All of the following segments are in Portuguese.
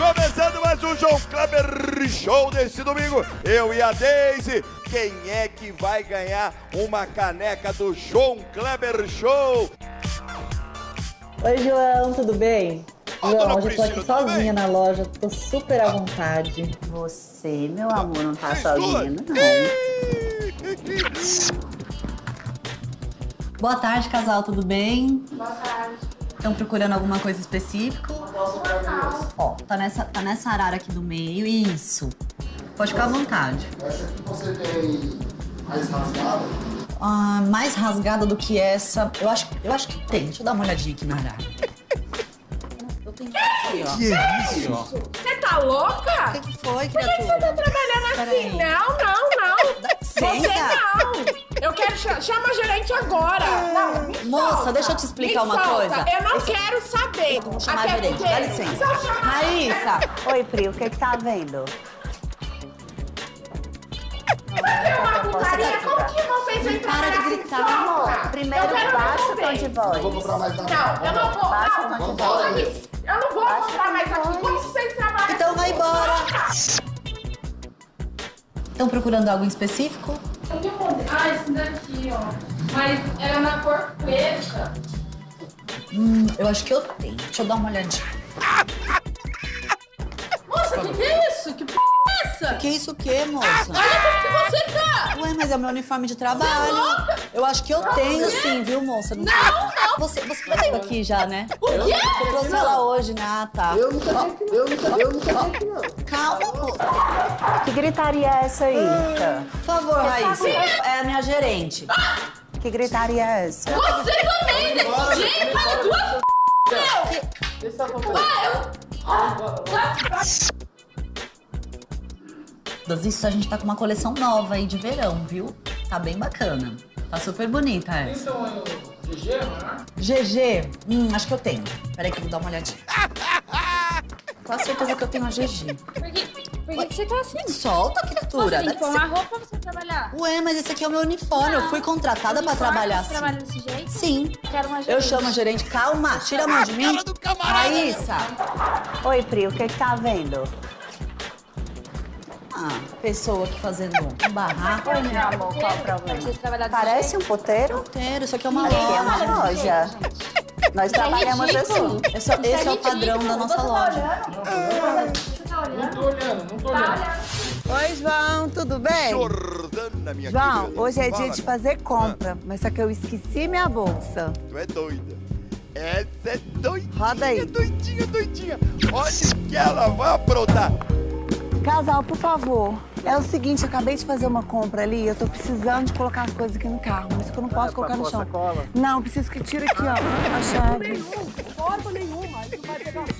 Começando mais um João Kleber Show desse domingo. Eu e a Daisy. Quem é que vai ganhar uma caneca do João Kleber Show? Oi, João, tudo bem? Ó, hoje eu tô aqui sozinha bem? na loja, tô super à vontade. Você, meu amor, não tá duas? não. Boa tarde, casal, tudo bem? Boa tarde. Estão procurando alguma coisa específica? Ó, tá nessa, tá nessa arara aqui do meio, isso. Pode ficar à vontade. Essa aqui você tem mais rasgada? Ah, mais rasgada do que essa, eu acho, eu acho que tem. Deixa eu dar uma olhadinha aqui na arara. Eu tenho aqui, ó. Que é isso? Você tá louca? O que, que foi, Por que criatura? você tá trabalhando assim? Não, não, não. Você não. Eu quero chamar chama a gerente agora. Não, me Moça, solta. deixa eu te explicar Me uma solta. coisa. Eu não Esse- quero saber. Eu vou chamar a Até gerente, porque- dá licença. Raíssa, Oi, Pri, o que que tá vendo? É uma putaria. Como que vocês vêm Para de assim? gritar, Solta. amor. Primeiro baixa o tom de Eu vou voz. comprar mais nada. Não, eu não vou. Baixa não, o tom de não, voz. Eu não vou comprar mais aqui. voz. Como vocês trabalham então assim? vai embora. Estão procurando algo em específico? Ah, esse daqui, ó. Mas era na cor preta. Hum, eu acho que eu tenho. Deixa eu dar uma olhadinha. Moça, que que é isso? Que p é essa? Que isso o quê, moça? Olha como que você tá! Ué, mas é o meu uniforme de trabalho. Eu acho que eu tenho sim, viu, moça? Não, não. Você, você veio aqui já, né? O quê? Eu trouxe ela hoje, né? Ah, tá. Eu nunca vi aqui, eu nunca, eu nunca vi aqui, não. Calma, moça. Que gritaria é essa aí, Rita? Por favor, Raíssa. É a minha gerente. Que gritaria é essa? Você também, desse jeito, fala duas meu! Isso, a gente tá com uma coleção nova aí de verão, viu? Tá bem bacana. Tá super bonita essa. GG? Hum, acho que eu tenho. Peraí que eu vou dar uma olhadinha. Quase certeza que eu tenho a GG. Por que, por que que você tá assim? Solta, criatura. Você tem que pôr uma roupa pra você trabalhar. Ué, mas esse aqui é o meu uniforme. Eu fui contratada pra trabalhar Você assim. trabalha desse jeito? Sim. Quero uma Eu gerente. chamo a gerente. Calma, tira a mão de mim. Raíssa. Oi, Pri, o que que tá vendo? Ah, pessoa aqui fazendo um barraco. Oi, meu amor, qual o problema? Parece um puteiro? Inteiro, isso aqui é uma Aqui é loja. uma loja. Nós trabalhamos ridículo. assim. Esse, esse é o padrão da nossa loja. Você tá olhando? Oi, João, tudo bem? Jordana, minha João, querida. hoje é dia Fala. de fazer compra, mas só que eu esqueci minha bolsa. Tu é doida. Essa é doidinha, Roda aí. doidinha, doidinha. Olha o que ela vai aprontar. Casal, por favor. É o seguinte, eu acabei de fazer uma compra ali, eu tô precisando de colocar as coisas aqui no carro, mas que eu não posso colocar no chão. Não, eu preciso que tire aqui, ó, a chave.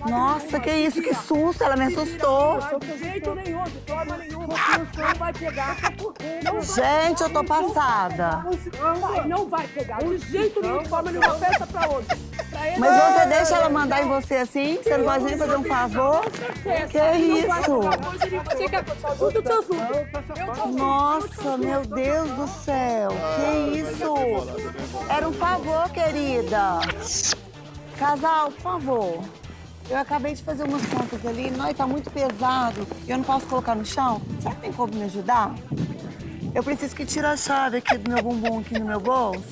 Nossa, que isso, que susto, ela me assustou. Gente, eu tô passada. Não vai pegar. De jeito nenhum, de forma nenhuma. Peça pra ele. Mas você deixa ela mandar em você assim? Você não pode nem fazer um favor? Que isso? Você quer tudo que eu sou. Nossa, meu Deus do céu. Que isso? Era um favor, querida. Casal, por favor. Eu acabei de fazer umas contas ali, nós tá muito pesado e eu não posso colocar no chão. Será que tem como me ajudar? Eu preciso que tire a chave aqui do meu bumbum, aqui no meu bolso.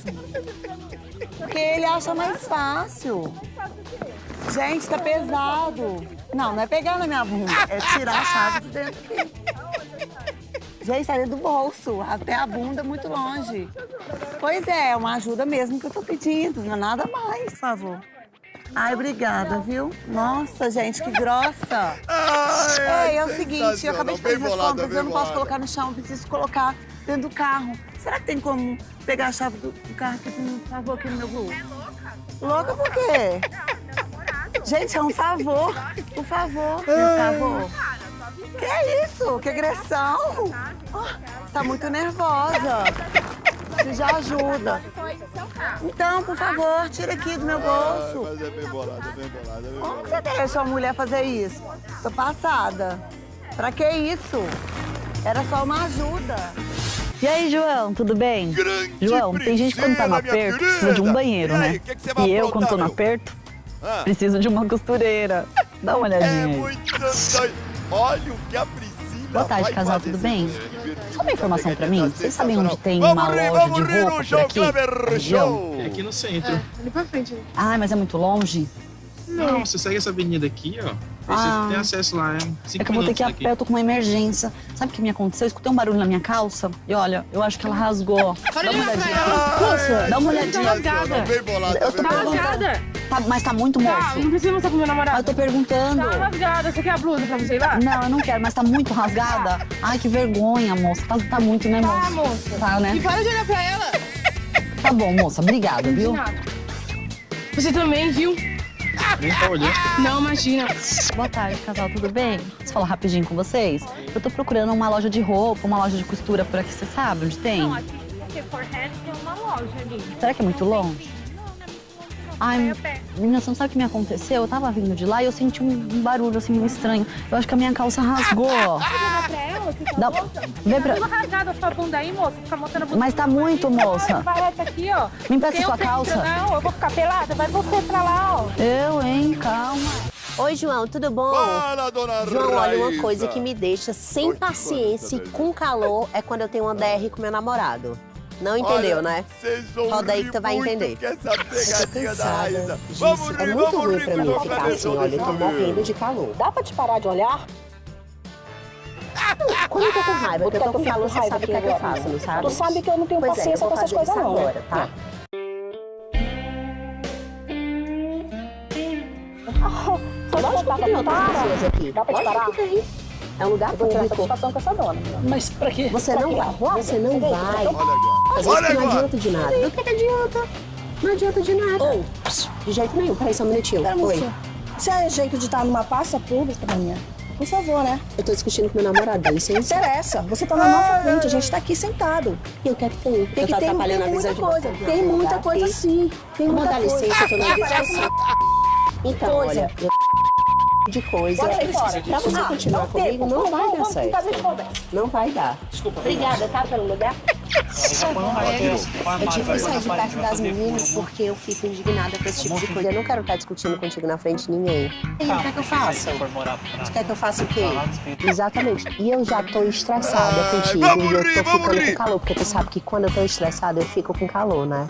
Porque ele acha mais fácil. Gente, tá pesado. Não, não é pegar na minha bunda, é tirar a chave de dentro aqui. Gente, dentro do bolso, até a bunda muito longe. Pois é, é uma ajuda mesmo que eu tô pedindo, não é nada mais, por favor. Ai, obrigada, viu? Nossa, gente, que grossa. Ai, Ei, é o seguinte, eu acabei de fazer as compras, eu não posso colocar no chão, eu preciso colocar dentro do carro. Será que tem como pegar a chave do, do carro aqui, por favor, aqui no meu bolso? Louca por quê? Gente, é um favor. Por favor, por favor. Que é isso? Que agressão? Ah, tá muito nervosa. Isso já ajuda. Então, por favor, tira aqui do meu bolso. Mas é bem bolada, bem bolada, bem Como que você deixa uma mulher fazer isso? Tô passada. Pra que isso? Era só uma ajuda. E aí, João, tudo bem? Grande João, tem gente que quando tá no aperto precisa de um banheiro, E aí, né? o que que você vai e eu, quando tô no aperto, Ah. preciso de uma costureira. Dá uma olhadinha É aí. muito doido. Olha o que a Priscila Boa tarde, casal, tudo bem? Só uma informação pra mim. Vocês sabem onde tem Vamos uma rir, loja vamos de rir roupa João aqui? Kleber? Show. É aqui no centro. Ali pra frente. Ah, mas é muito longe? Não, você segue essa avenida aqui, ó. Ah. você tem acesso lá, é cinco É que eu vou ter que ir a pé, eu tô com uma emergência. Sabe o que me aconteceu? Eu escutei um barulho na minha calça e olha, eu acho que ela rasgou. Dá uma olhadinha. Moça, Dá uma tá olhadinha. rasgada. Bem bolada, Eu tô bem Tá bolada. rasgada. Tá, mas tá muito Tá, moço. não precisa mostrar pro meu Ah, namorado. eu tô perguntando. Tá rasgada. Você quer a blusa pra você ir lá? Não, eu não quero, mas tá muito rasgada. Ai, que vergonha, moça. Tá, tá muito, né, Tá, moça? moça. Tá, né? E para de olhar pra ela. Tá bom, moça. Obrigada, De viu? nada. Você também, viu? aqui. Nem tá olhando. Não, imagina. Boa tarde, casal, tudo bem? Posso falar rapidinho com vocês? Eu tô procurando uma loja de roupa, uma loja de costura por aqui, você sabe onde tem? Não, aqui se você for reto, tem uma loja ali. Será que é muito longe? Ai, menina, você não sabe o que me aconteceu? Eu tava vindo de lá e eu senti um barulho assim meio estranho. Eu acho que a minha calça rasgou. Pode olhar pra ela, que tá Dá- vê pra- Tá tudo rasgado a sua bunda aí, moça. Fica mostrando a bunda. Mas tá muito, moça. Aqui, ó. Me empresta sua calça. Não, eu vou ficar pelada. Vai você pra lá, ó. Eu, hein? Calma. Oi, João, tudo bom? Fala, dona João, olha, uma coisa que me deixa sem Oi, paciência e quanta com calor é quando eu tenho uma DR com meu namorado. Não entendeu, Olha, né? Vocês vão Roda aí que tu vai entender. com essa Eu tô pegadinha da cansada Raíssa. disso. Vamos é rir, muito vamos ruim rir pra com mim ficar assim, olha, desse eu tô morrendo de calor. Dá pra te parar de olhar? Quando eu tô com raiva, porque eu tô com fico calor, você sabe o que, é que eu faço, não sabe? Tu sabe que eu não tenho Pois é, eu paciência vou com essas coisas não, agora, tá? Só dá Lógico que tem outras pessoas aqui. Dá pra te parar? É um lugar Eu vou tirar satisfação com essa dona. Mas pra quê? Você não vai, você não vai. Olha agora. Às vezes Olha que não agora. adianta de nada. Do que que adianta? Não adianta de nada. Ou, De jeito nenhum. Peraí só um minutinho. pera, Oi. Se é jeito de estar numa pasta pública, minha, por favor, né? Eu tô discutindo com meu namorado, dá Não licença. interessa. Você tá na nossa frente, a gente tá aqui sentado. E o que é que tem? Eu que ter atrapalhando tem a visão muita coisa. Tem muita coisa sim. Tem muita dar coisa. licença, eu tô na discussão. Então, Coisa. olha, eu de coisa. Fora. Pra você Ah, continuar comigo, não vai dar certo. Não vai dar. Obrigada, tá, pelo lugar? Eu tive que sair de perto das meninas porque eu fico indignada com esse tipo de coisa. Eu não quero estar discutindo contigo na frente de ninguém. E aí, o que é que eu faço? Você quer que eu faça o quê? Exatamente. E eu já tô estressada contigo e eu tô ficando com calor, porque tu sabe que quando eu tô estressada eu fico com calor, né?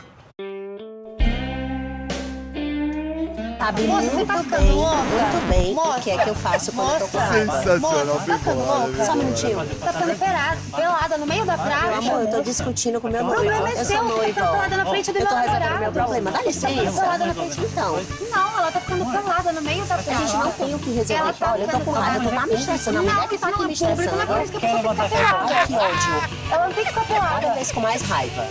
Sabe Moça, muito você tá bem, ficando louca? muito bem o Moça, que é que eu faço quando eu tô com moça. raiva. Sensacional, bem ficando bolada. louca? bem Só um minutinho. Tá ficando pelada, pelada no meio da Meu praça. amor, eu tô discutindo com meu noivo. problema é eu seu, você tá pelada na frente do eu tô meu resolvendo namorado. meu problema. Dá Você tá licença. pelada na frente Então, Não, ela tá ficando pelada no meio da a gente não tem o que resolver. Ela tá Olha, eu tô com raiva, tu tá me estressando. A Não, mulher que tá aqui não me é não é por estressando. isso que a pessoa tem que ficar pelada. Olha que ódio. Ela não tem que ficar Cada pelada. vez com mais raiva.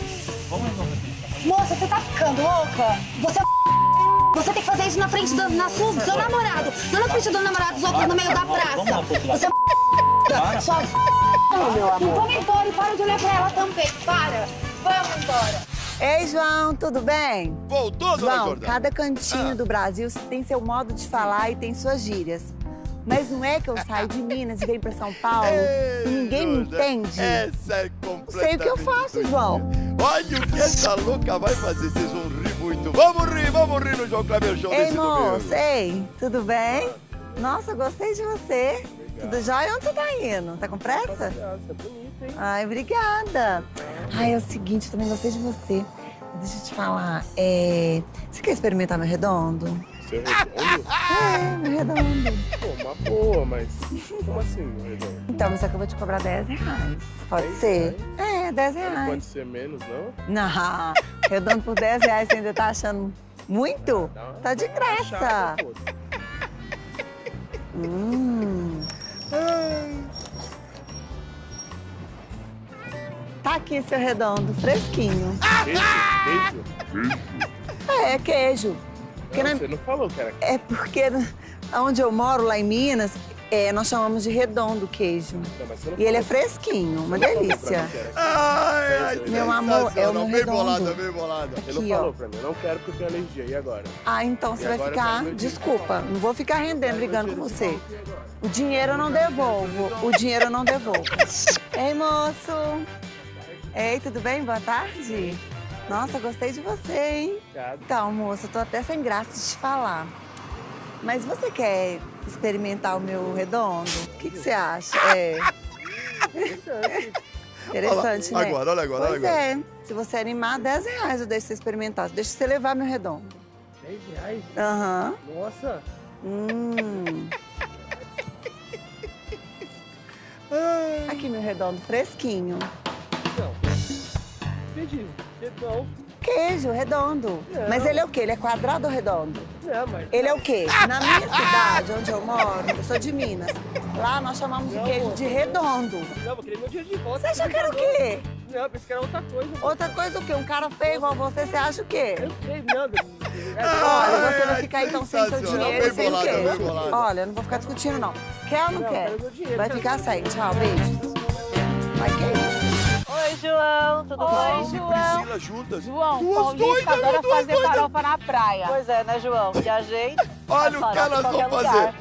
Moça, você tá ficando louca? Você é você tem que fazer isso na frente do, na sua, do seu namorado. Não na frente do namorado dos outros no meio da praça. Você é só Não, meu amor. Vamos embora e para de olhar pra ela também. Para. Vamos embora. Ei, João, tudo bem? Voltou, dona João, Jordana? cada cantinho Ah. do Brasil tem seu modo de falar e tem suas gírias. Mas não é que eu saio de Minas e venho pra São Paulo Ei, e ninguém me entende? Essa é completamente Sei o que eu faço. João. Olha o que essa louca vai fazer, vocês vão rir muito. Vamos rir, vamos rir no João Kleber Show Ei, desse moço, ei, tudo bem? Nossa, gostei de você. Tudo jóia? Onde você tá indo? Tá com pressa? Ai, obrigada. Ai, é o seguinte, eu também gostei de você. Deixa eu te falar, é... Você quer experimentar meu redondo? Seu redondo? É, meu redondo. Pô, uma boa, mas como assim, meu redondo? Então, mas só que eu vou te cobrar 10 reais. Pode ser? É, 10 Não reais. pode ser menos, não? Não, redondo por 10 reais, você ainda tá achando muito? Uma- Tá de uma graça. Hum. Tá aqui seu redondo, fresquinho. Queijo? Queijo? É, queijo. Porque Não, na- você não falou que era É porque onde eu moro, lá em Minas, é, nós chamamos de redondo o queijo. Não, não E ele é fresquinho, uma não delícia. Ai, ai, Meu amor, é meu Bem redondo. bolada, bem bolada. Você Aqui, não ó. falou pra mim, eu não quero porque eu tenho alergia. E agora? Ah, então E você vai ficar. Desculpa, não vou ficar rendendo, brigando com você. O dinheiro eu não devolvo. O dinheiro eu não devolvo. Ei, moço. Ei, tudo bem? Boa tarde. Nossa, gostei de você, hein? Obrigado. Então, moço, eu tô até sem graça de te falar. Mas você quer experimentar o meu redondo? O que, que você acha? É. Interessante, Olha né? agora, olha agora, olha pois agora. é. Se você animar, 10 reais eu deixo você experimentar. Deixa você levar meu redondo. 10 reais? Aham. Nossa. Hum. Aqui meu redondo fresquinho. Não. Entendi. Não. Queijo redondo. Não. Mas ele é o quê? Ele é quadrado ou redondo? Não, mas... Ele é o quê? Na minha cidade, onde eu moro, eu sou de Minas. Lá nós chamamos o queijo de redondo. Não, vou querer meu dinheiro de volta. Você achou que era o quê? Não, pensei que era outra coisa. Outra coisa o quê? Um cara feio igual você, você acha o quê? Eu sei, Nanda. Olha, você vai ficar então sem seu dinheiro e sem o queijo. bolada. Olha, eu não vou ficar discutindo, não. Quer ou não, Não, quer? dinheiro, Vai ficar sem. Tchau, beijo. Vai que é isso? Oi, João, tudo Oi, bom? João. Priscila juntas. João, Duas Paulista doidas, adora duas fazer doidas. farofa na praia. Pois é, né, João? E a gente? Olha o faz que elas vão fazer.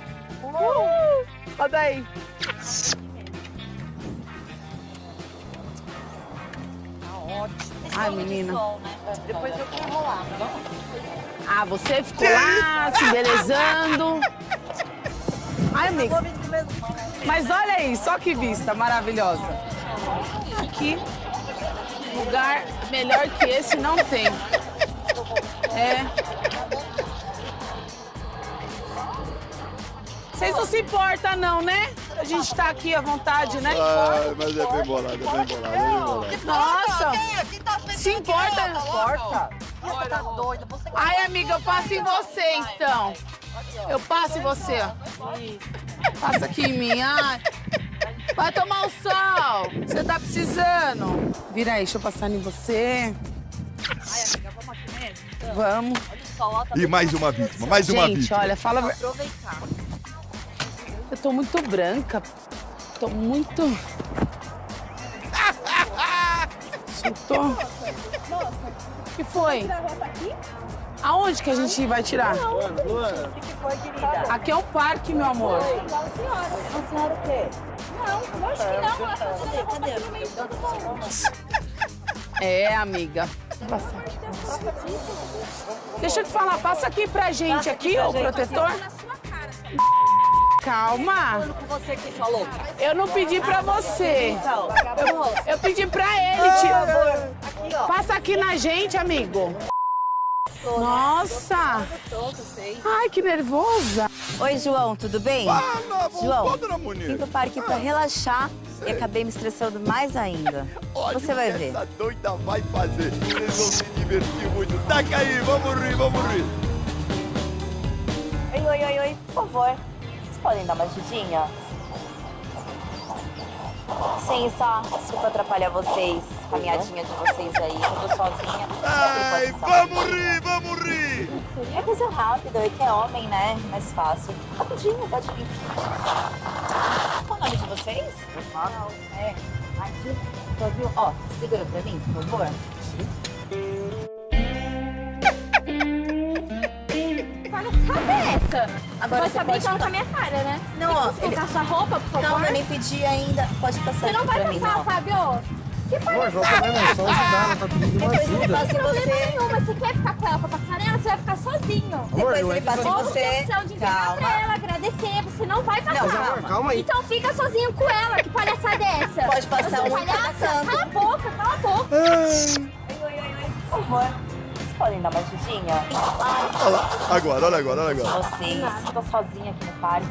Uh, olha aí. Ai, menina. Depois eu vou enrolar, tá bom? Ah, você ficou lá se embelezando. Ai, amiga. Mas olha aí, só que vista maravilhosa. Aqui, lugar melhor que esse não tem. É. Vocês não se importam, não, né? A gente tá aqui à vontade, né? Ai, mas é bem bolada, é bem bolada, é bem bolada. Nossa! Se importa? Importa? Você tá doida? Você Ai, amiga, eu passo em você, então. Eu passo em você. Passa aqui em mim. Ai. Vai tomar o sol. Você tá precisando. Vira aí, deixa eu passar em você. Ai, amiga, vamos aqui mesmo? Vamos. Olha o sol, ó, tá E mais uma vítima, mais uma Gente, vítima. olha, fala... Vou aproveitar. Eu tô muito branca. Tô muito... Eu tô... O que foi? Aonde que a gente vai tirar? Luana, O que foi, querida? Aqui é o parque, meu amor. A senhora o quê? É, amiga. Vou passar aqui pra você. Deixa eu te falar, passa aqui pra gente, aqui, o protetor. Calma. aqui. Eu não pedi pra você. Eu, pedi pra ele. Aqui, ó. Passa aqui na gente, amigo. Nossa. Todo, sei. Ai, que nervosa. Oi, João, tudo bem? Ah, não, João, Vim pro parque pra relaxar e acabei me estressando mais ainda. Olha Você vai ver. essa doida vai fazer. Vocês vão se divertir muito. Taca aí, vamos rir, vamos rir. Oi, oi, oi, oi, por favor. Vocês podem dar uma ajudinha? Sim, só. Desculpa atrapalhar vocês, caminhadinha de vocês aí. Eu tô sozinha. Ai, vamos rir, vamos rir. É coisa rápida, é que é homem, né? Mais fácil. Rapidinho, pode vir. Qual o nome de vocês? Não, é. Aqui, tá viu? Ó, segura pra mim, por favor. Cadê essa? Agora Vai você saber pode que ela tá minha cara, né? Não, ó, que colocar sua roupa, por favor. Não, eu nem pedi ainda. Pode passar Você não vai mim, passar, não. Fábio? Que Amor, vamos palhaçada também, não, só ajudar, ela tá pedindo uma Depois ele ajuda. passa em problema você. nenhum, mas você quer ficar com ela pra passarela, você vai ficar sozinho. Depois eu ele passa em Ou você. tem opção de Calma. pra ela, agradecer, você não vai passar. Não, calma. Calma aí. Então fica sozinho com ela, que palhaçada é essa? Pode passar Você é um cada palhaça? Cala a boca, cala a boca. Oi, oi, oi, oi, por favor. Vocês podem dar uma ajudinha? Olha lá. Agora, olha agora, olha agora. vocês. Tô sozinha aqui no parque.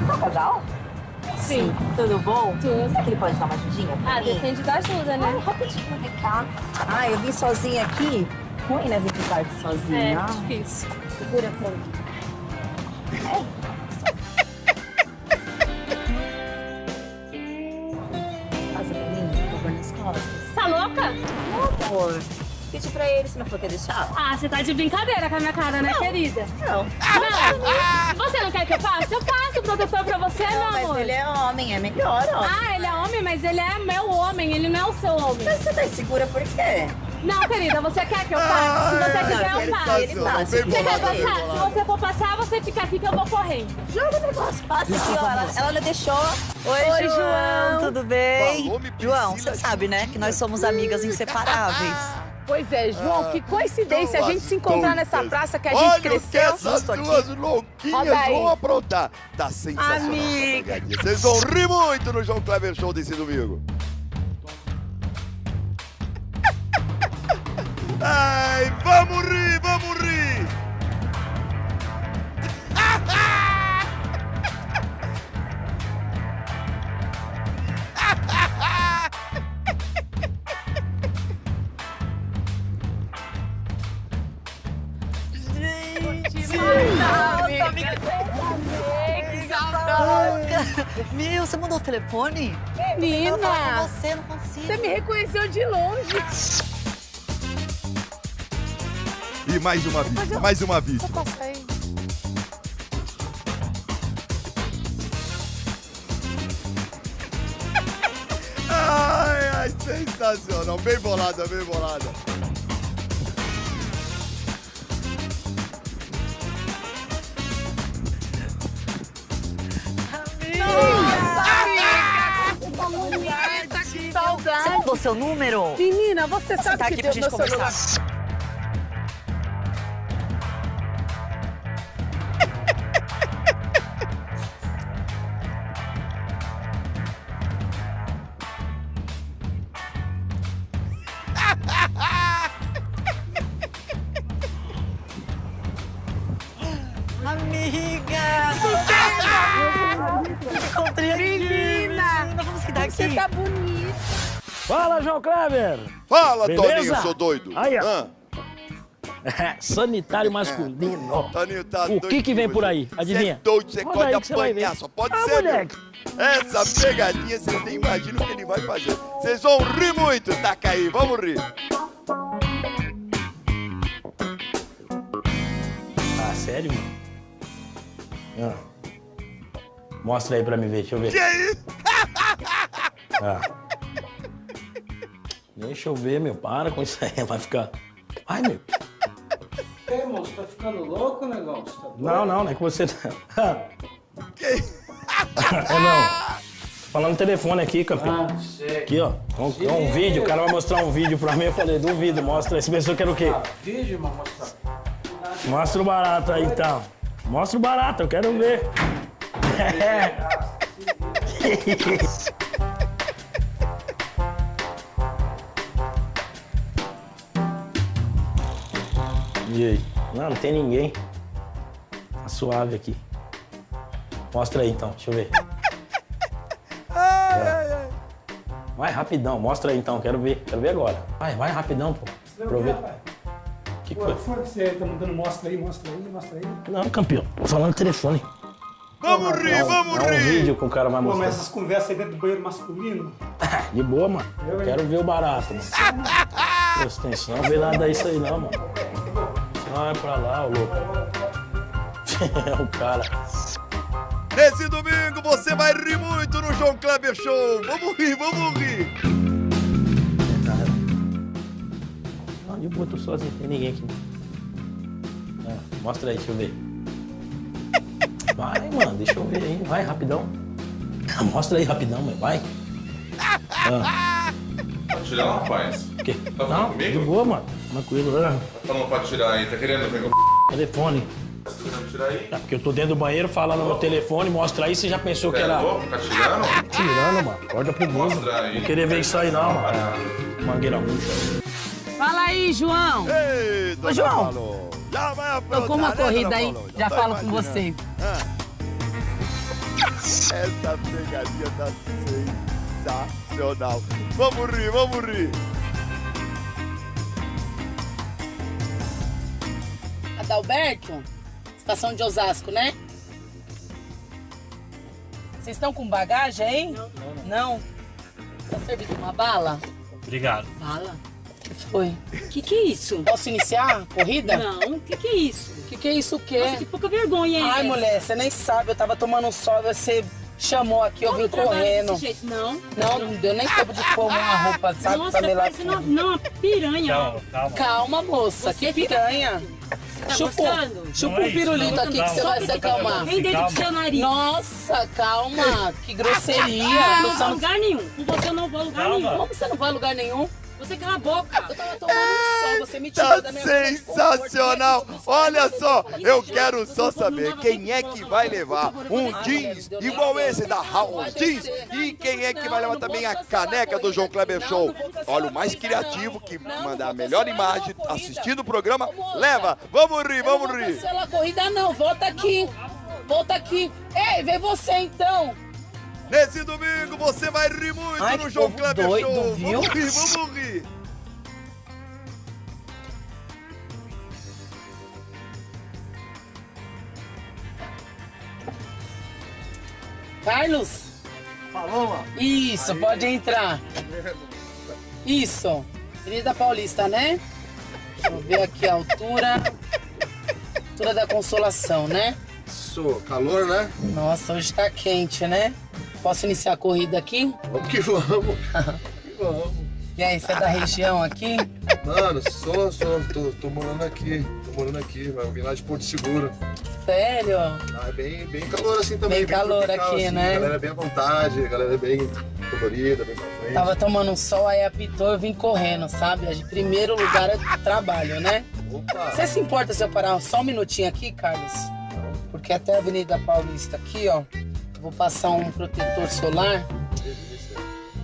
Você é um casal? Sim. Tudo bom? Tudo. Será que ele pode dar uma ajudinha pra Ah, mim? depende da ajuda, né? Ai, rapidinho, vem cá. Ah, eu vim sozinha aqui. Ruim, né, vir pro parque sozinha. Ah, difícil. Segura pra mim. Pedi pra ele, você não falou que ia deixar? Ah, você tá de brincadeira com a minha cara, né, querida? Não. Não. Você não quer que eu passe? Eu passo o protetor pra você, Não, não, mas amor. ele é homem, é melhor, ó. Ah, ele é homem, mas ele é meu homem, ele não é o seu homem. Mas você tá insegura por quê? Não, querida, você quer que eu passe? Se você quiser, eu passo. ele. Bem Você quer passar? Se você for passar, você fica aqui que eu vou correndo. Joga o negócio, passa aqui, ó. Ela, ela não deixou. Oi, João, tudo bem? João, você sabe, né, que nós somos amigas inseparáveis. Pois é, João, Ah, que coincidência a duas gente se encontrar nessa doidas. praça que a gente Olha cresceu. o que essas duas louquinhas vão aprontar. Tá sensacional essa Amiga. pegadinha. Vocês vão rir muito no João Kleber Show desse domingo. Ai, vamos rir, vamos rir. Meu, você mandou o telefone? Menina. Eu quero falar com você, não consigo. Você me reconheceu de longe. E mais uma vítima, mais uma vítima. Aí. Ai, ai, sensacional. Bem bolada, bem bolada. Mandou seu número? Menina, você Você sabe tá que aqui pra deu gente meu celular. conversar. Amiga! Kleber! Fala, Beleza? Toninho, seu doido. Aí, ó. Sanitário masculino. Toninho tá O que que vem por aí? Adivinha? Você é doido, você pode apanhar, só pode Ah, ser. moleque. Essa pegadinha, vocês nem imaginam o que ele vai fazer. Vocês vão rir muito, taca aí, vamos rir. Ah, sério, mano? Ah. Mostra aí pra mim ver, deixa eu ver. Que aí? Ah. Deixa eu ver, meu. Para com isso aí, vai ficar. Ai, meu. Que, moço? Tá ficando louco, negão? Você tá? Não, não, não é que você. Que? É não. Falando no telefone aqui, campeão. Ah, sei. Aqui, ó. Um, um vídeo, o cara vai mostrar um vídeo pra mim. Eu falei, duvido, mostra. Esse pessoa quer o quê? Vídeo, mas mostrar. Mostra o barato aí, então. Mostra o barato, eu quero ver. E aí? Não, não tem ninguém. Tá suave aqui. Mostra aí então, deixa eu ver. Ai, ai, ai. Vai rapidão, mostra aí então, quero ver. Quero ver agora. Vai, vai rapidão, pô. Ver. Que Pô, coisa? foi que você tá mandando mostra aí, mostra aí, mostra aí. Não, campeão. Tô falando no telefone. Vamos rir, vamos É um rir. vídeo que o cara vai Pô, mostrar. mas essas conversas aí dentro do banheiro masculino. De boa, mano. Eu? Quero ver o barato, mano. Presta atenção, não vê nada disso aí não, mano. Sai pra lá, ô louco. É o cara. Nesse domingo você vai rir muito no João Kleber Show. Vamos rir, vamos rir. Não, de boa, tô sozinho, não tem ninguém aqui. Ah, mostra aí, deixa eu ver. Vai, mano, deixa eu ver aí. Vai, rapidão. Mostra aí, rapidão, mano. Vai. Ah, Pode tirar, rapaz? o quê? Tá Não, comigo? de boa, mano. Tranquilo. Ah, Tá falando pra tirar aí, tá querendo ver meu telefone. Tá tirar aí? É porque eu tô dentro do banheiro falando no telefone, mostra aí, você já pensou que Você é era... louco? Tá tirando? Tirando, mano. Acorda pro mundo. Mostra aí. Não querer ver isso aí não, mano. É, Mangueira murcha. Fala aí, João. Ei, Ô, João. Já vai aprontar, Tô com uma né, corrida aí, Paulo? já tô falo com você. Ah. Essa pegadinha tá sensacional. Vamos rir, vamos rir. Adalberto, estação de Osasco, né? Vocês estão com bagagem aí? Não. Não? Tá servindo uma bala? Obrigado. Bala? O que foi? Que que é isso? Posso iniciar a corrida? Não, que que é isso? Que que é isso o quê? Nossa, que pouca vergonha, hein? Ai, essa? mulher, você nem sabe, eu tava tomando um sol, você chamou aqui, eu Não vim correndo. desse jeito, não. Não, não deu nem tempo de pôr uma roupa, sabe, Nossa, pra não, uma piranha. ó. Calma, moça, Você que fica- piranha. Tá Chupa, gostando? chupa Não é um isso, pirulito aqui que você vai se acalmar. Vem dentro do seu nariz. Nossa, calma, que grosseria. Eu não vou lugar nenhum. Com você eu não vou a lugar nenhum. Como você não vai a lugar nenhum? Você cala a boca. Eu tava tomando um sol, você me tirou Tá da minha de sensacional! Olha só, eu quero só saber quem é que vai levar um jeans igual esse da House Jeans e quem é que vai levar também a caneca do João Kleber Show. Olha, o mais criativo que mandar a melhor imagem assistindo o programa, leva! Vamos rir, vamos rir! Cancela a corrida não, volta aqui. Volta aqui. Ei, vem você então. Nesse domingo você vai rir muito Ai, no João Kleber doido, Show! viu? Vamos rir, vamos rir! Carlos? Paloma? Isso, pode entrar. Isso. Avenida Paulista, né? Deixa eu ver aqui a altura. Altura da Consolação, né? Isso, calor, né? Nossa, hoje tá quente, né? Posso iniciar a corrida aqui? Vamos que vamos. Vamos que vamos. E aí, você é da região aqui? Mano, sou, sou, tô, tô morando aqui. Tô morando aqui, vai vir lá de Porto Seguro. Sério? Ah, é bem, bem calor assim também. Bem calor tropical, aqui, assim, né? A galera é bem à vontade, a galera é bem colorida, bem pra frente. Tava tomando um sol, aí apitou, eu vim correndo, sabe? De primeiro lugar é trabalho, né? Opa! Você se importa se eu parar só um minutinho aqui, Carlos? Porque até a Avenida Paulista aqui, ó, vou passar um protetor solar.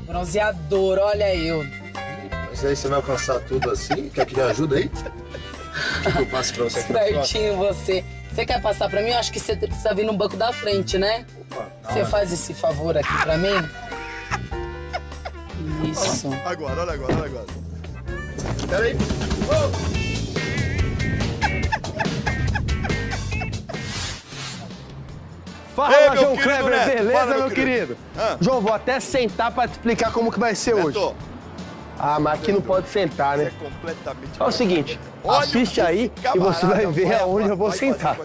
Bronzeador, olha eu. Mas aí você vai alcançar tudo assim? Quer que me ajude aí? Que eu passe pra você aqui? Certinho você. Você quer passar pra mim? Eu acho que você precisa vir no banco da frente, né? Você faz esse favor aqui pra mim? Isso. Agora, olha agora, olha agora. Peraí. Fala, Ei, João Kleber, Neto. beleza, Fala, meu, meu querido? querido. Ah. João, vou até sentar pra te explicar como que vai ser hoje. Ah, mas aqui não pode sentar, né? Completamente. É o seguinte, Olha assiste aí e você vai ver vai- aonde eu vou vai sentar.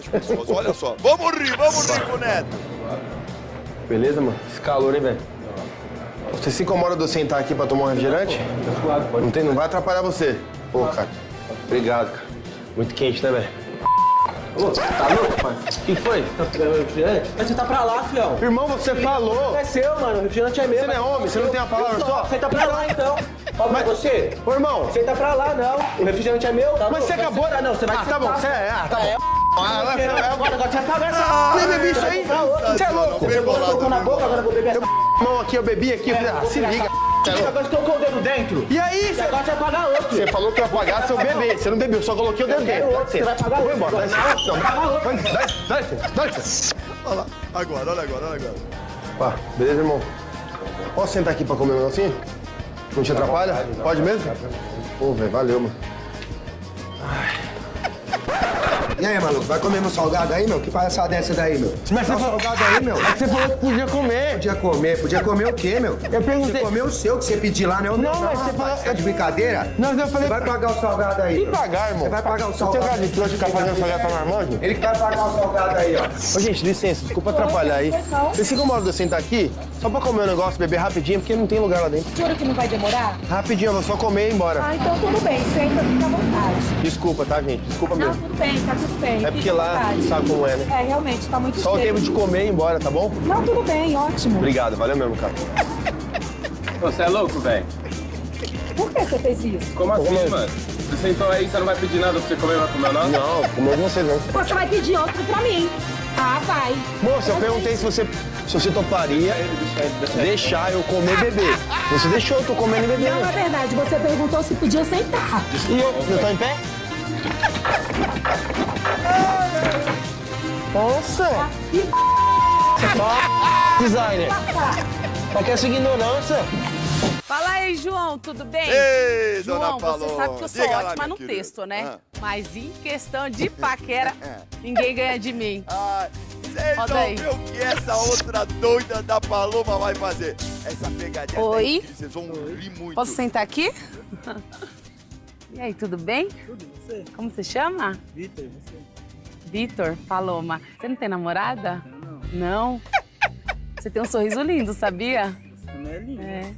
Olha só. Vamos rir, vamos rir com o Neto. Beleza, mano? Esse calor, hein, velho? Você se incomoda de eu sentar aqui pra tomar um refrigerante? Não, tem, não vai atrapalhar você. Pô, cara. Obrigado, cara. Muito quente, né, velho? Ô, tá louco, pai? O que foi? Tá pegando refrigerante? Mas você tá pra lá, filhão. Irmão, você falou. É seu, mano. O refrigerante é meu. Você não é homem? Você não tem a palavra Eu só? Senta pra lá, então. Fala pra você. Ô, irmão. Senta pra lá, não. O refrigerante é meu. Tá Mas bom? você acabou- sentar, Não, você vai Ah, tá bom, você é- ah, tá bom. É, Ah, Agora, é- agora, agora você. Ah, bebi isso aí. Você é louco. Você colocou na boca, agora eu vou beber essa. Mão aqui, eu bebi aqui. Ah, se liga. Agora você colocou o dedo dentro. E aí, E agora você vai pagar outro. Você falou que ia pagar se eu beber. Você não bebeu, só coloquei o dedo dentro. outro, você vai pagar Vou outro. embora. Dá licença. Você Dá licença, dá. Olha lá. Agora, olha agora, olha agora. Pá, beleza, irmão? Posso sentar aqui pra comer um negocinho? Não te atrapalha? Pode mesmo? Pô, velho, valeu, mano. E aí, maluco, vai comer meu salgado aí, meu? Que palhaçada é essa daí, meu? Mas você falou- salgado aí, meu. Mas você falou que podia comer. Podia comer, podia comer o quê, meu? Eu perguntei- Você comeu o seu que você pediu lá, né? Não, mas você falou- Tá de brincadeira? Não, mas eu falei- Você vai pagar o salgado aí. Que pagar, irmão? Você vai pagar o Você salgado. tem cara de trouxa ficar fazendo salgado pra marmanjo? Ele que vai pagar o salgado aí, ó. Ô, gente, licença, desculpa atrapalhar aí. Vocês se incomodam de eu sentar aqui? Só pra comer um negócio, beber rapidinho, porque não tem lugar lá dentro. Jura que não vai demorar? Rapidinho, eu vou só comer e ir embora. Ah, então tudo bem. Senta, fica à vontade. Desculpa, tá, gente? Desculpa Não, mesmo. tudo bem, tá tudo bem. É porque lá vontade. sabe como é, né? É, realmente, tá muito Só o tempo de comer e ir embora, tá bom? Não, tudo bem, ótimo. Obrigado, valeu mesmo, cara. Você é louco, velho? Por que você fez isso? Como assim, Como? mano? Você sentou aí, você não vai pedir nada pra você comer, vai comer não? Não, comeu você não. Você vai pedir outro pra mim. Ah, vai. Moça, eu perguntei se você, se você toparia deixar eu comer beber. Você deixou, eu tô comendo e bebendo. Não, na verdade, você perguntou se podia sentar. E eu, eu tô em pé? Nossa! Ó, designer. Tá com essa ignorância? Fala aí, João, tudo bem? Ei, João, dona você sabe que eu sou Diga lá, ótima minha no querida. texto, né? Ah. Mas em questão de paquera, ninguém ganha de mim. Vocês Roda vão ver o que essa outra doida da Paloma vai fazer. Essa pegadinha Oi? incrível, vocês vão rir muito. Posso sentar aqui? E aí, tudo bem? Tudo, você? Como você chama? Vitor, e você? Vitor, Paloma. Você não tem namorada? Não. Você tem um sorriso lindo, sabia? Você não é lindo. É.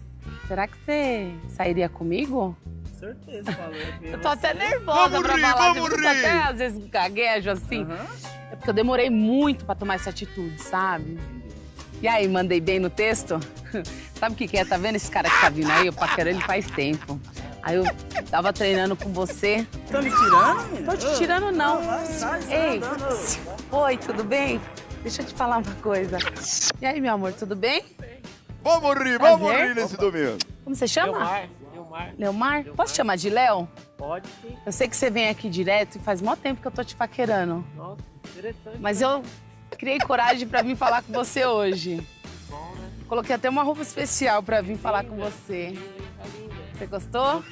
Será que você sairia comigo? Com certeza, falou. Eu tô até nervosa Vamos pra rir, falar vamos rir. até às vezes gaguejo assim. É porque eu demorei muito pra tomar essa atitude, sabe? E aí, mandei bem no texto? Sabe o que, que é? Tá vendo esse cara que tá vindo aí? Eu paquero ele faz tempo. Aí eu tava treinando com você. Tá me tirando? Tô te tirando, não. Não, Ei, oi, tudo bem? Deixa eu te falar uma coisa. E aí, meu amor, tudo bem? Vamos rir, vamos Prazer. rir nesse domingo. Como você chama? Leomar, Leomar. Leomar? Posso te chamar de Léo? Pode sim. Eu sei que você vem aqui direto e faz mó tempo que eu tô te paquerando. Nossa, interessante. Mas eu criei coragem pra vir falar com você hoje. Coloquei até uma roupa especial pra vir falar com você. Você gostou?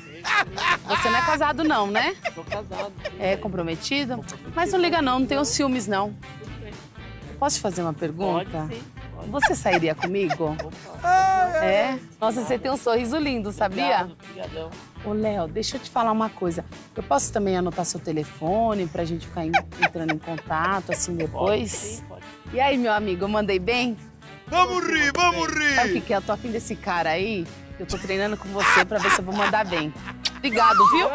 Você não é casado não, né? Tô casado. É comprometido? Mas não liga não, não tenho ciúmes não. Posso te fazer uma pergunta? Pode sim. Você sairia comigo? É? Nossa, você tem um sorriso lindo, sabia? Obrigado, Obrigadão. Ô, Léo, deixa eu te falar uma coisa. Eu posso também anotar seu telefone pra gente ficar en- entrando em contato, assim, depois? sim, pode. E aí, meu amigo, eu mandei bem? Vamos rir, vamos rir. Sabe o que, que é? Eu tô afim desse cara aí. Eu tô treinando com você pra ver se eu vou mandar bem. Obrigado, viu?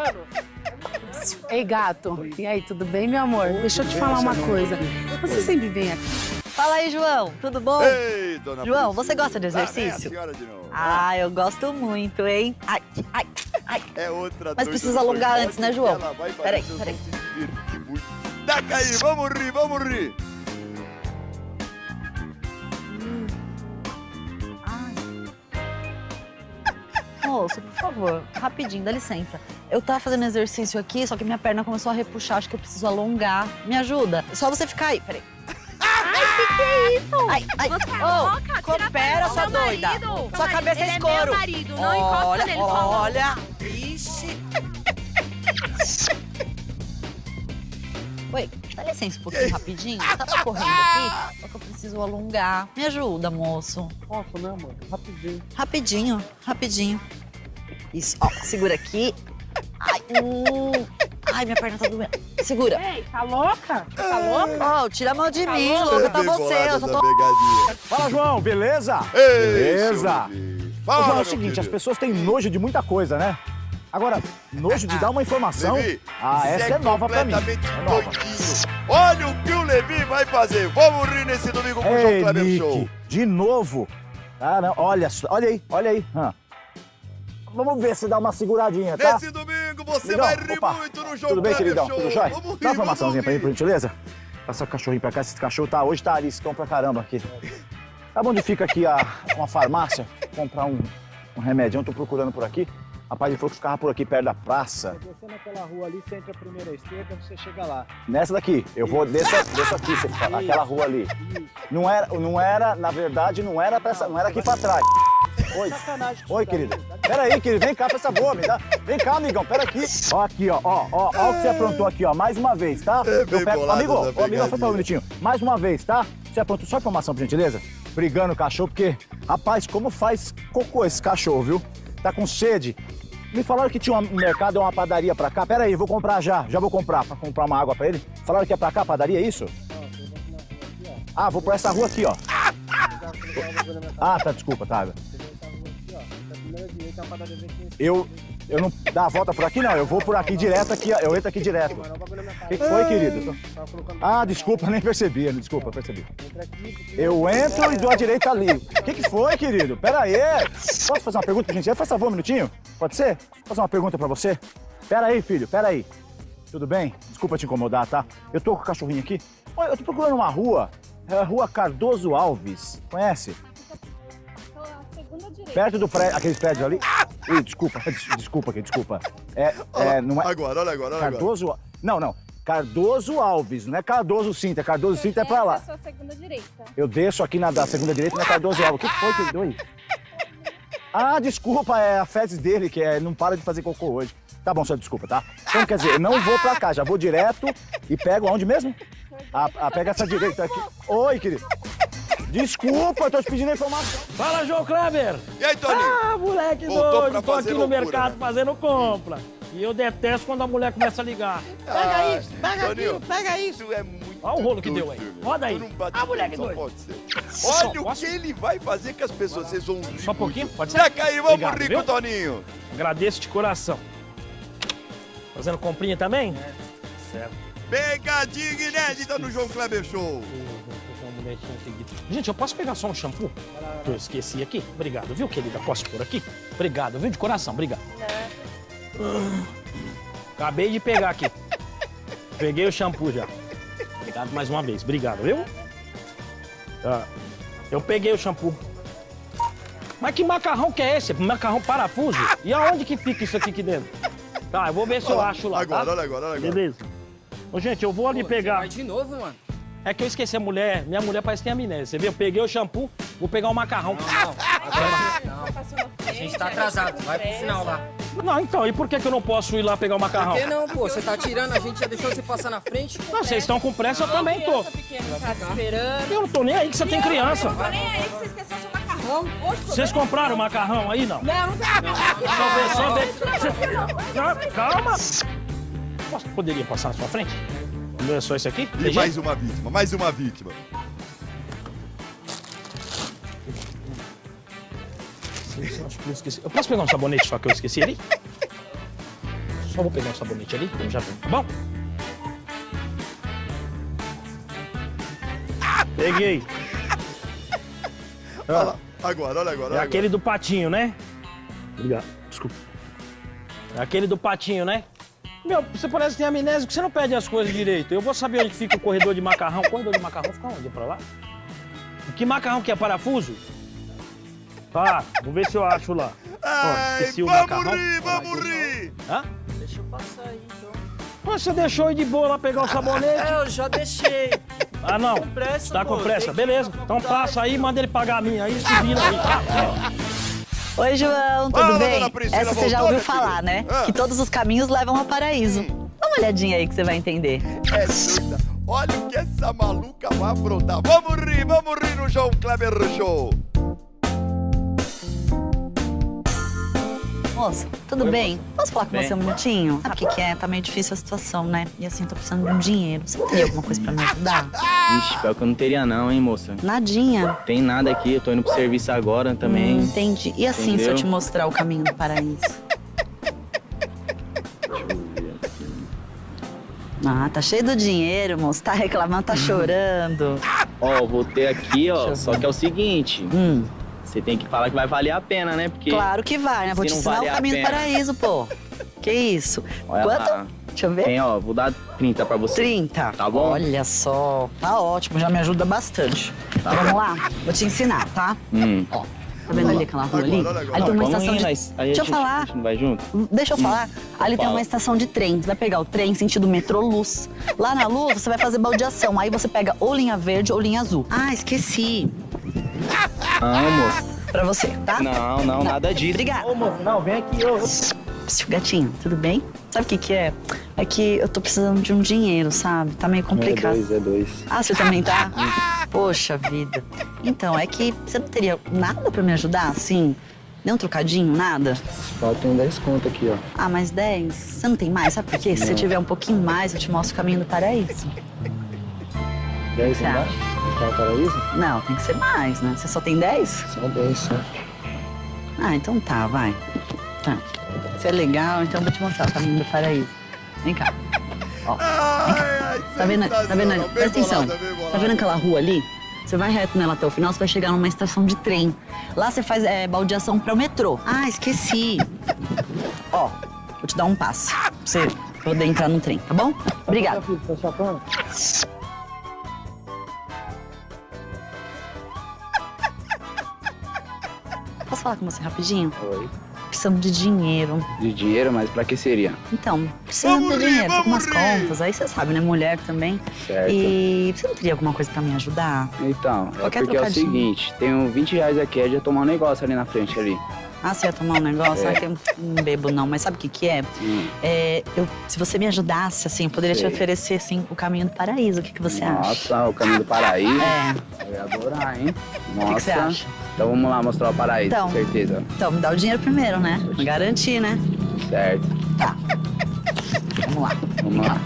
Ei, gato. E aí, tudo bem, meu amor? Deixa eu te falar uma coisa. Você sempre vem aqui. Fala aí, João. Tudo bom? Ei, dona João, Priscila. você gosta de Lá vem a exercício? senhora de novo. Ah, eu gosto muito, hein? Ai, ai, ai. É outra Mas precisa alongar antes, né, João? Peraí, peraí. vão se divertir muito. Taca aí, vamos rir, vamos rir. Moço, por favor, rapidinho, dá licença. Eu tava fazendo exercício aqui, só que minha perna começou a repuxar, acho que eu preciso alongar. Me ajuda. Só você ficar aí, peraí. Que que é isso? Ai, ai. Você é coopera, do sua doida. marido. Sua cabeça Ele é é escuro. meu marido, não encosta olha, nele. Olha, Ixi. Oi, dá licença um pouquinho rapidinho. Tava correndo aqui, só que eu preciso alongar. Me ajuda, moço. Posso, né, amor? Rapidinho. Rapidinho, rapidinho. Isso, ó, segura aqui. Ai, hum. Ai, minha perna tá doendo. Segura. Ei, tá louca? Tá louca? Ó, tira a mão de Tá mim, louca? tá Bem você. Eu só tô. Fala, João, beleza? Ei, beleza. Levi. Ô, Fala, João, é o seguinte, as pessoas têm nojo de muita coisa, né? Agora, nojo de dar uma informação. Levi, ah, essa é nova pra mim. É nova. Olha o que o Levi vai fazer. Vamos rir nesse domingo com o João Ei, Kleber Show. de novo. Caramba, olha, só- olha aí, olha aí. hã. Vamos ver se dá uma seguradinha, tá? Nesse domingo você Amigão, vai rir opa, muito no João Tudo bem, queridão? Show. Tudo jóia? Vamos rir, Dá uma informaçãozinha pra mim, por gentileza? Passa o cachorrinho pra cá, esse cachorro tá, hoje tá ariscão pra caramba aqui. Sabe onde fica aqui a, uma farmácia? Comprar um, um remédio, eu tô procurando por aqui. Rapaz, ele falou que ficava por aqui, perto da praça. Descer naquela rua ali, você entra a primeira esquerda, você chega lá. Nessa daqui, eu vou, desço, desço aqui, você fala, aquela rua ali. Não era, não era, na verdade, não era pra essa, não era aqui pra trás. Oi. Sacanagem. Oi, querida. Pera aí, querido, vem cá pra essa boa, me dá. Vem cá, amigão, pera aqui. Ó, aqui, ó, ó, ó, ó o que você aprontou aqui, ó, mais uma vez, tá? É Eu pego, amigo, pegadinha. foi pra um minutinho. Mais uma vez, tá? Você aprontou só informação, por gentileza? Brigando o cachorro, porque, rapaz, como faz cocô esse cachorro, viu? Tá com sede. Me falaram que tinha um mercado, uma padaria pra cá. Pera aí, eu vou comprar já. Já vou comprar, pra comprar uma água pra ele. Falaram que é pra cá, padaria, é isso? Ah, vou por essa rua aqui, ó. Ah, tá, desculpa, tá. Eu, eu não dá a volta por aqui, não. Eu vou por aqui direto aqui, eu entro aqui direto. O que, foi, querido? Ah, desculpa, nem percebi, desculpa, percebi. Eu entro e dou a direita ali. O que, que foi, querido? Pera aí. Posso fazer uma pergunta gente? Faz favor, um minutinho? Pode ser? Posso fazer uma pergunta pra você? Pera aí, filho, pera aí. Tudo bem? Desculpa te incomodar, tá? Eu tô com o cachorrinho aqui. Eu tô procurando uma rua. É a rua Cardoso Alves. Conhece? Perto do prédio, aqueles prédios ali. Ih, desculpa, des- desculpa aqui, desculpa. É, é, não é... Agora, olha agora, olha agora. Cardoso... Não, não. Cardoso Alves, não é Cardoso Cinta. Cardoso Cinta é pra lá. sua segunda direita. Eu desço aqui na da segunda direita, não é Cardoso Alves. O que foi que deu aí? Ah, desculpa, é a fezes dele, que é, não para de fazer cocô hoje. Tá bom, senhor, desculpa, tá? Então, quer dizer, eu não vou pra cá, já vou direto e pego aonde mesmo? Ah, ah, pega essa direita aqui. Oi, querido. Desculpa, eu tô te pedindo informação. Fala, João Kleber! E aí, Toninho? Ah, moleque Voltou doido, pra tô aqui no loucura, mercado né? fazendo compra. E eu detesto quando a mulher começa a ligar. Pega Ah, aí, pega Toninho, aqui, pega isso. Isso é muito Olha o rolo que deu aí. doido. Roda aí. Ah, moleque doido. pode ser. Só Olha o que ele vai fazer com as pessoas. Vocês vão rir Só um pouquinho, pode ser? Taca aí, vamos Obrigado, rir viu? Toninho. Agradeço de coração. Fazendo comprinha também? Certo. Pegadinha inédita no João Kleber Show. Gente, eu posso pegar só um shampoo? Que eu esqueci aqui. Obrigado, viu, querida? Posso pôr aqui? Obrigado, viu? De coração, obrigado. Acabei de pegar aqui. Peguei o shampoo já. Obrigado mais uma vez. Obrigado, viu? Eu peguei o shampoo. Mas que macarrão que é esse? Macarrão parafuso? E aonde que fica isso aqui, aqui dentro? Tá, eu vou ver se eu Olha lá, acho lá, agora, tá? olha agora, olha agora. Beleza. Ô, gente, eu vou ali pegar. Vai de novo, mano. É que eu esqueci a mulher. Minha mulher parece que tem amnésia. Você viu? Eu peguei o shampoo, vou pegar o macarrão. A gente tá atrasado. Vai pro final lá. Não, então, e por que, que eu não posso ir lá pegar o macarrão? Por que não, pô? Você tá tirando, a gente já deixou você passar na frente. Não, vocês estão com pressa, eu também tô. Tá esperando. Eu não tô nem aí que você tem criança. Tô nem aí que você esqueceu seu macarrão. Vocês compraram o macarrão aí, não? Não, não tem. Só ver, só ver. Não, Calma. Posso, poderia passar na sua frente? Não é só esse aqui? E mais uma vítima, mais uma vítima. Eu acho que eu esqueci. Eu posso pegar um sabonete só que eu esqueci ali? Só vou pegar um sabonete ali, eu já tenho, tá bom? Peguei. Olha lá, agora, olha agora. É olha aquele do patinho, né? Obrigado, desculpa. É aquele do patinho, né? Meu, você parece que tem amnésia, que você não pede as coisas direito. Eu vou saber onde fica o corredor de macarrão. O corredor de macarrão fica onde? É pra lá? Que macarrão que é? Parafuso? Tá, vamos ver se eu acho lá. Ó, esqueci o vamos macarrão. rir, vamos rir. Hã? Deixa eu passar aí, então. Mas você deixou ir de boa lá pegar o sabonete? É, eu já deixei. Ah, não. com pressa, tá com pô, pressa? Beleza. Então passa aí, manda ele pagar a minha aí, se vira aí. tá? Oi, João, tudo Fala, bem? Priscila, Essa você já ouviu falar, né? Ah. Que todos os caminhos levam ao paraíso. Dá uma olhadinha aí que você vai entender. É doida. Olha o que essa maluca vai aprontar. Vamos rir, vamos rir no João Kleber Show. Moço, tudo bem? Posso falar com Bem. você um minutinho? Sabe o que, que é? Tá meio difícil a situação, né? E assim, tô precisando de um dinheiro. Você teria alguma coisa pra me ajudar? Ixi, pior que eu não teria não, hein, moça. Nadinha. Tem nada aqui, eu tô indo pro serviço agora também. Hum, entendi. E assim, se eu Entendeu? te mostrar o caminho do paraíso? Ah, tá cheio do dinheiro, moço. Tá reclamando, tá chorando. Ó, vou ter aqui, ó, só que é o seguinte. Você tem que falar que vai valer a pena, né? Porque Hum. Claro que vai, né? Vou te ensinar o caminho do paraíso, pô. Que isso? Olha Quanto? lá. Deixa eu ver. Tem, ó, vou dar 30 pra você. 30. Tá bom? Olha só. Tá ótimo, já me ajuda bastante. Tá então vamos lá? Vou te ensinar, tá? Hum. Ó, tá vendo ali aquela rua ali? Agora, olha agora. Ali tem uma vamos estação ir, de... nós- Deixa eu falar. Vai junto? Deixa eu falar. Ali tem uma estação de trem. Você vai pegar o trem sentido metrô Luz. Lá na Luz, você vai fazer baldeação. Aí você pega ou linha verde ou linha azul. Ah, esqueci. Ah, moço. Pra você, tá? Não, não, nada disso. Obrigada. Ô, moço, não, vem aqui, ô. Gatinho, tudo bem? Sabe o que que é? É que eu tô precisando de um dinheiro, sabe? Tá meio complicado. É dois, é dois. Ah, você também tá? Poxa vida. Então, é que você não teria nada pra me ajudar, assim? Nem um trocadinho, nada? Só tem 10 conto aqui, ó. Ah, mais 10? Você não tem mais? Sabe por quê? Se você Não. tiver um pouquinho mais, eu te mostro o caminho do paraíso. 10 Você embaixo? Tá paraíso? Não, tem que ser mais, né? Você só tem 10? Só 10, só. Ah, então tá, vai. Tá. Você é legal, então eu vou te mostrar o caminho do paraíso. Vem cá. Ó, vem cá. Tá vendo? Tá vendo? Presta atenção. bolada, bem bolada. Tá vendo aquela rua ali? Você vai reto nela até o final, você vai chegar numa estação de trem. Lá você faz é, baldeação para o metrô. Ah, esqueci. Ó, vou te dar um passe pra você poder entrar no trem, tá bom? Obrigada. Posso falar com você rapidinho? Oi. Precisamos de dinheiro. De dinheiro, mas pra que seria? Então, precisamos de dinheiro, tô com umas contas. Aí você sabe, né? Mulher também. Certo. E você não teria alguma coisa pra me ajudar? Então, é Qualquer porque é o seguinte, tenho 20 reais aqui, é de eu tomar um negócio ali na frente ali. Ah, você ia tomar um negócio? É. Ah, que eu não bebo não, mas sabe o que que é? É, eu, se você me ajudasse, assim, eu poderia Sei. te oferecer, assim, o caminho do paraíso. O que, que você acha? Nossa, o caminho do paraíso. É. Eu ia adorar, hein? que Nossa. você acha? Então vamos lá mostrar o paraíso, Então. com certeza. Então, me dá o dinheiro primeiro, né? Garantir, né? Certo. Tá. Vamos lá. Vamos lá.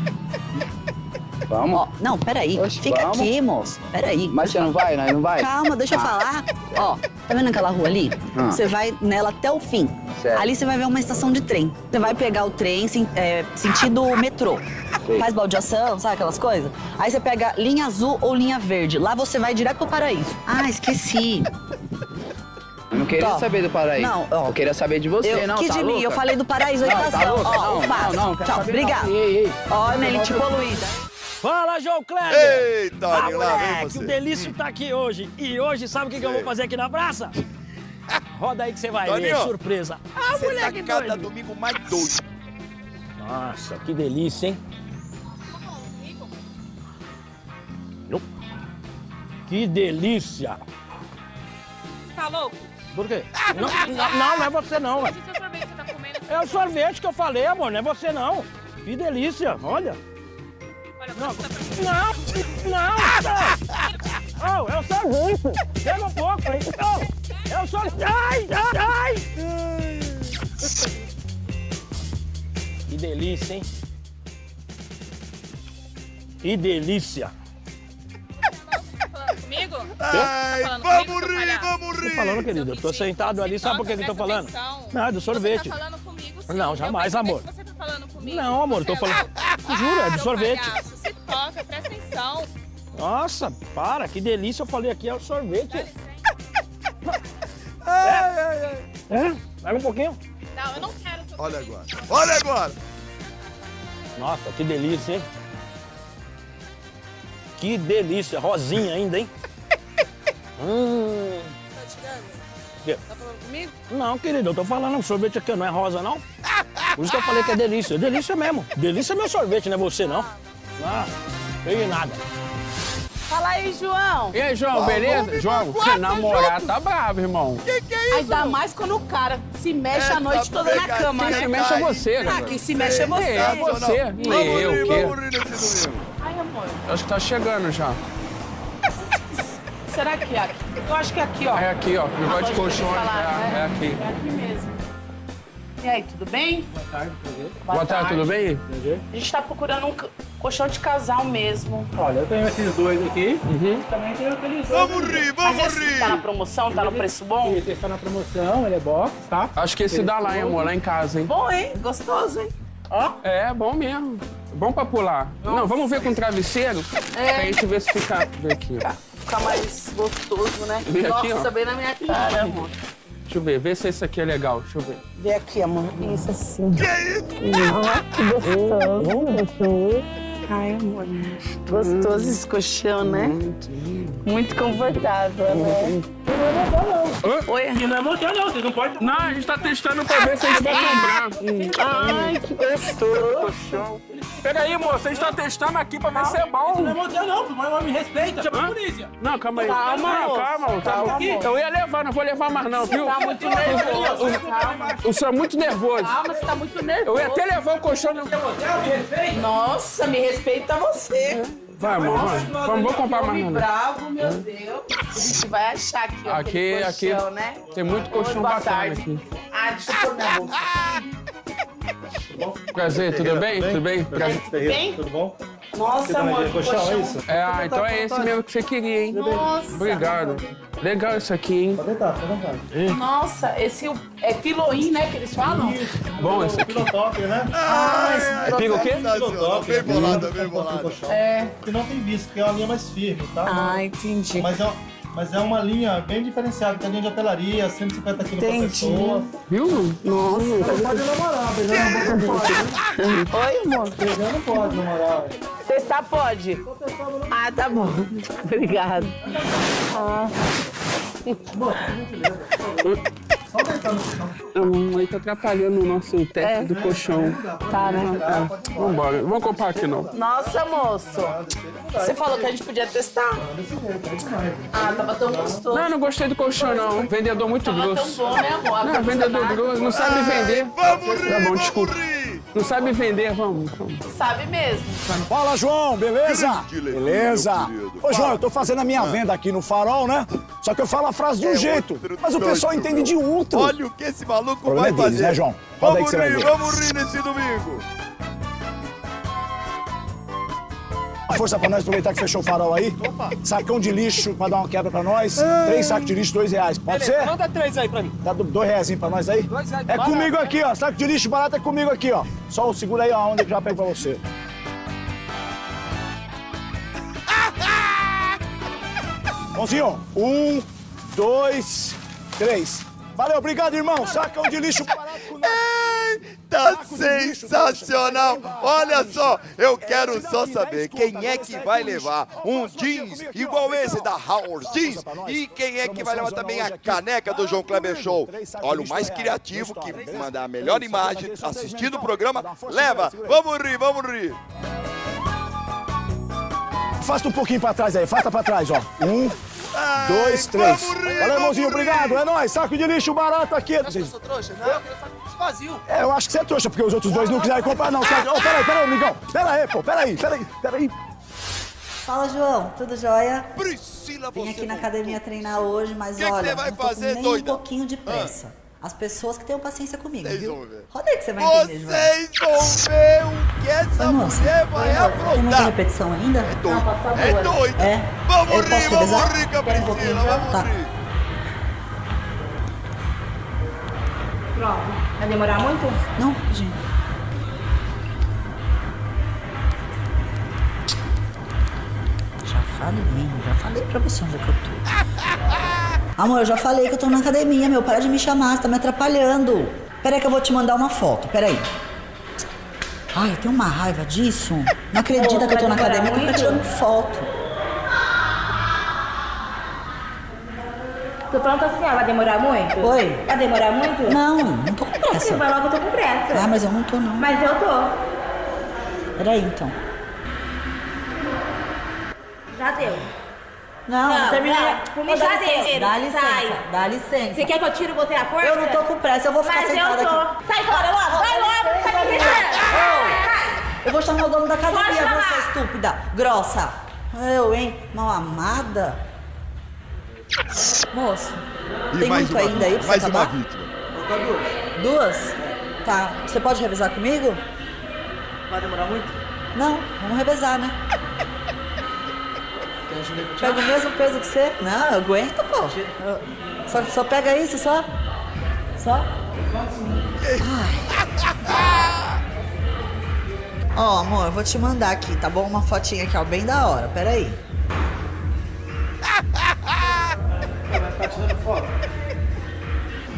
Vamos? Ó, não, peraí. Fica vamos. aqui, moço. Peraí. Mas você não vai? Nós não vai? Calma, deixa eu Ah. falar. Ó, tá vendo aquela rua ali? Ah. Você vai nela até o fim. Certo. Ali você vai ver uma estação de trem. Você vai pegar o trem é, sentido metrô. Sei. Faz baldeação, sabe aquelas coisas? Aí você pega linha azul ou linha verde. Lá você vai direto pro paraíso. Ah, esqueci. Mas não queria Tó. saber do paraíso. Não, ó. Eu queria saber de você, Eu- não, que tá de mim? louca? Eu falei do paraíso, aí tá tá ó, louca? ó, Não, não, não, Tchau, ei. Ó, Melite poluída. Fala, João Kleber! Eita, ah, lá vem você. o Delício tá aqui hoje. E hoje, sabe o que, que eu vou fazer aqui na praça? Roda aí que você vai ver, Toninho, surpresa. Ah, Você tá moleque cada doido. domingo mais doido. Nossa, que delícia, hein? Que delícia! Tá louco? Por quê? Não, não, não, não é você não, você tá. É o sorvete que eu falei, amor, não é você não. Que delícia, olha. Não, não, não, não. Oh, é o sorvete. Pega um pouco, hein? Oh, é o sorvete. Ai, ai, ai. Que delícia, hein? Que delícia. Comigo? Ai, Tá falando vamos comigo, rir, palhaço? vamos Tô rir. falando, querido, eu tô sentado ali, sabe por que que eu tô falando? atenção. Não, é do sorvete. Você tá falando comigo, sim. Não, jamais, amor. que Você tá falando comigo. Não, amor, tô é falando. Juro, é do sorvete. palhaço, Se toca, presta atenção. Nossa, para, que delícia, eu falei aqui, é o sorvete. É, vai um pouquinho. Não, eu não quero seu Olha agora. Olha agora. Nossa, que delícia, hein? Que delícia, rosinha ainda, hein? hum. Tá tirando? Quê? Tá falando comigo? Não, querido, eu tô falando, o sorvete aqui não é rosa, não. Por isso que eu falei que é delícia. É delícia mesmo. Delícia é meu sorvete, não é você, não. Ah, peguei nada. Fala aí, João. E aí, João, beleza? João, seu namorado tá bravo, irmão. Que que é Ainda mais quando o cara se mexe Essa a noite toda na cama, Quem né? se mexe é você, Ah, né? quem se mexe é você. É, você. Vamos E eu, rir, o quê? vamos rir nesse domingo. Ai, Eu acho que tá chegando já. Será que é aqui? Eu acho que é aqui, ó. É aqui, ó. Negócio de Pode colchões. falar, É, né? é aqui. É aqui mesmo. E aí, tudo bem? Boa tarde, prazer. Boa tarde, tudo bem? Prazer. A gente tá procurando um co- colchão de casal mesmo. Olha, eu tenho esses dois aqui. Uhum. Também tenho aqueles dois. Vamos rir, Mas vamos esse rir. tá na promoção? Tá no preço bom? Esse está na promoção, ele é box, tá? Acho que esse dá lá, hein, amor, lá em casa, hein? Bom, hein? Gostoso, hein? Ó. É, bom mesmo. Bom pra pular. Não, vamos ver com travesseiro? É. Pra gente ver se fica... Vê aqui, ó. Fica mais gostoso, né? Vê aqui, Nossa, ó. bem na minha cara, amor. Deixa eu ver, vê se esse aqui é legal. Deixa eu ver. Vê aqui, amor. Isso assim. Que isso? Que gostoso. Ai, amor. Gostoso esse colchão, né? Muito confortável, né? Oi? E não é motel não, vocês não podem... Não, a gente tá testando pra ver se a gente vai comprar. Ai, que gostoso. Peraí, moça, a gente tá testando aqui pra ver se é Isso não é bom. motel não, mas me respeita. Chama a Hã? polícia. Não, calma aí. Calma, calma. Calma, moço. Eu ia levar, não vou levar mais não, viu? Tá muito nervoso. Calma. O senhor é muito nervoso. Calma, você tá muito nervoso. Eu ia até levar o colchão no... Nossa, me respeita você. Vai, amor, vai. Vamos, vou comprar mais Homem não. bravo, meu Deus. A gente vai achar aqui, ó, Aqui, aquele aqui colchão, né? tem muito colchão bacana aqui. Ah, deixa eu pôr minha bolsa. Prazer, tudo bem? Tudo bem? Prazer. Bem? Tudo bom? Nossa, amor, que colchão, é isso? É, ah, então é esse mesmo que você queria, hein? Nossa. Obrigado. Legal isso aqui, hein? Pode deitar, fica à vontade. Nossa, esse é piloim, né, que eles falam? Bom esse aqui. Pilotop, né? Ah, esse Pica o quê? Sensacional, bem bolada, bem bolada. É. Que não tem visto, porque é uma linha mais firme, tá? Ah, entendi. Mas é, mas é uma linha bem diferenciada, tem linha de hotelaria, 150 quilos por pessoa. Viu? Nossa. Você pode namorar, beijar na boca não pode. né? Oi, amor. Beijar não pode namorar. Testar pode? Ah, tá bom. Obrigado. Ah. Só deitar no chão. A mamãe tá atrapalhando o nosso teste É. do colchão. Tá, né? É, vambora. Vou comprar aqui, não. Nossa, moço. Você falou que a gente podia testar. Ah, tava tão gostoso. Não, não gostei do colchão, não. Vendedor muito Tava tão grosso. bom, né, amor? Não, vendedor grosso. Não sabe vender. Vamos rir, Tá bom, vamos desculpa. Não sabe vender, vamos. vamos. Sabe mesmo. Fala, João, beleza? Beleza. Ô, João, eu tô fazendo a minha venda aqui no farol, né? Só que eu falo a frase de um É jeito, mas o pessoal entende de outro. Olha o que esse maluco vai é deles, fazer. né, João? Vamos que você vai rir, vamos rir nesse domingo. Força pra nós aproveitar que fechou o farol aí. Sacão de lixo pra dar uma quebra pra nós. Três sacos de lixo, dois reais. Pode ser? Manda três aí pra mim. Do- dois reais pra nós aí? Dois reais, É barato. comigo aqui, ó. Saco de lixo barato é comigo aqui, ó. Só segura aí, ó, onde eu já pego pra você. Mãozinho, um, dois, três. Valeu, obrigado, irmão. Sacão de lixo barato com nós. Tá sensacional! Olha só, eu quero só saber quem é que vai levar um jeans igual esse da Howard Jeans e quem é que vai levar também a caneca do João Kleber Show. Olha, o mais criativo que mandar a melhor imagem assistindo o programa, leva! Vamos rir, vamos rir! Afasta um pouquinho pra trás aí, afasta pra trás, ó. Um, dois, três. Valeu, irmãozinho, obrigado. É nóis, saco de lixo barato aqui. Eu sou trouxa? Não, eu saco lixo vazio. É, eu acho que você é trouxa, porque os outros dois não quiseram comprar, não. Sabe? Ô, peraí, peraí, amigão. Pera aí, pô, peraí, peraí, peraí. Fala, João, tudo jóia? Priscila, Vim aqui na não- academia treinar hoje, mas Que que olha, você vai não tô fazer, nem doida? um pouquinho de pressa. As pessoas que tenham paciência comigo, Vocês viu? vão ver. Roda aí que você vai entender, João. Vocês vão ver o que essa Oi, moça. mulher vai Oi, amor, Tem muita aprontar. repetição ainda? É doido. É doido. É? Vamos Eu rir, vamos revezar? rir, Quer um vamos Tá. rir. Pronto. Vai demorar muito? Não, gente. Já falei, já falei pra você onde é que eu tô. Amor, eu já falei que eu tô na academia, meu. Para de me chamar, você tá me atrapalhando. Peraí que eu vou te mandar uma foto, peraí. Ai, eu tenho uma raiva disso. Não acredita que eu tô na academia porque eu tô tirando foto. Tô pronta assim, ó. Vai demorar muito? Oi? Vai demorar muito? Não, não tô com pressa. Vai logo, eu tô com pressa. Ah, mas eu não tô, não. Mas eu tô. Peraí, então. Já deu. Não, não terminei. não. Dá já licença, deu. Dá licença, Sai. dá licença. Você quer que eu tire você a força? Eu não tô com pressa, eu vou ficar Mas sentada eu tô. aqui. Sai fora logo, vai logo. Tá me irritando. Eu vou chamar o dono da academia, você estúpida, grossa. Eu, hein? Mal amada. Moço, E tem mais muito uma, ainda aí pra mais você uma acabar? vítima. Duas? Tá. Você pode revezar comigo? Vai demorar muito? Não, vamos revezar, né? Pega o mesmo peso que você? Não, eu aguento, pô. Eu- Só, só pega isso, só? Só? Ó, amor, eu vou te mandar aqui, tá bom? Uma fotinha aqui, ó, bem da hora. Pera aí. Vai ficar tirando foto?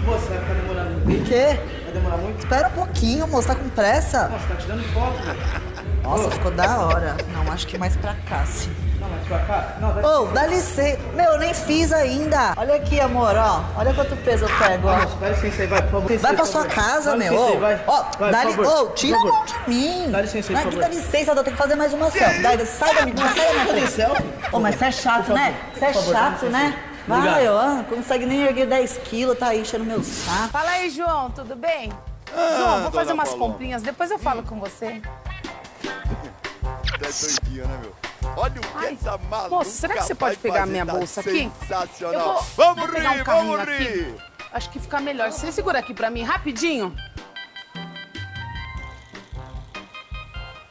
Moça, vai ficar demorando? O quê? Vai demorar muito? Espera um pouquinho, moço, tá com pressa? Nossa, tá tirando foto, velho. Nossa, ficou da hora. Não, acho que mais pra cá, sim. Não, mas pra cá? Não, vai Ô, dá licença. Meu, eu nem fiz ainda. Olha aqui, amor, ó. Olha quanto peso eu pego, ó. Dá licença aí, vai, por favor. Vai pra sua casa, Dá meu. licença Ô, vai. Ó, Vai, dá por li... favor, Ô, tira a favor. mão de mim. Dá licença aí, Não, por aqui favor. dá licença, eu tenho que fazer mais uma selfie. Dá, sai da minha, sai da minha frente. selfie? Ô, mas você é chato, né? Você é favor, dá chato, licença né? Vai, ó, não consegue nem erguer 10 quilos, tá aí enchendo meu saco. Fala aí, João, tudo bem? Ah, João, vou fazer umas Paloma. comprinhas, depois eu falo com você. Até doidinha, né, meu? Olha o que essa maluca Moça, será que você pode pegar a minha tá bolsa aqui? Sensacional. Vou, vamos vou rir, pegar um vamos aqui. rir. Acho que fica melhor. Você segura aqui pra mim, rapidinho.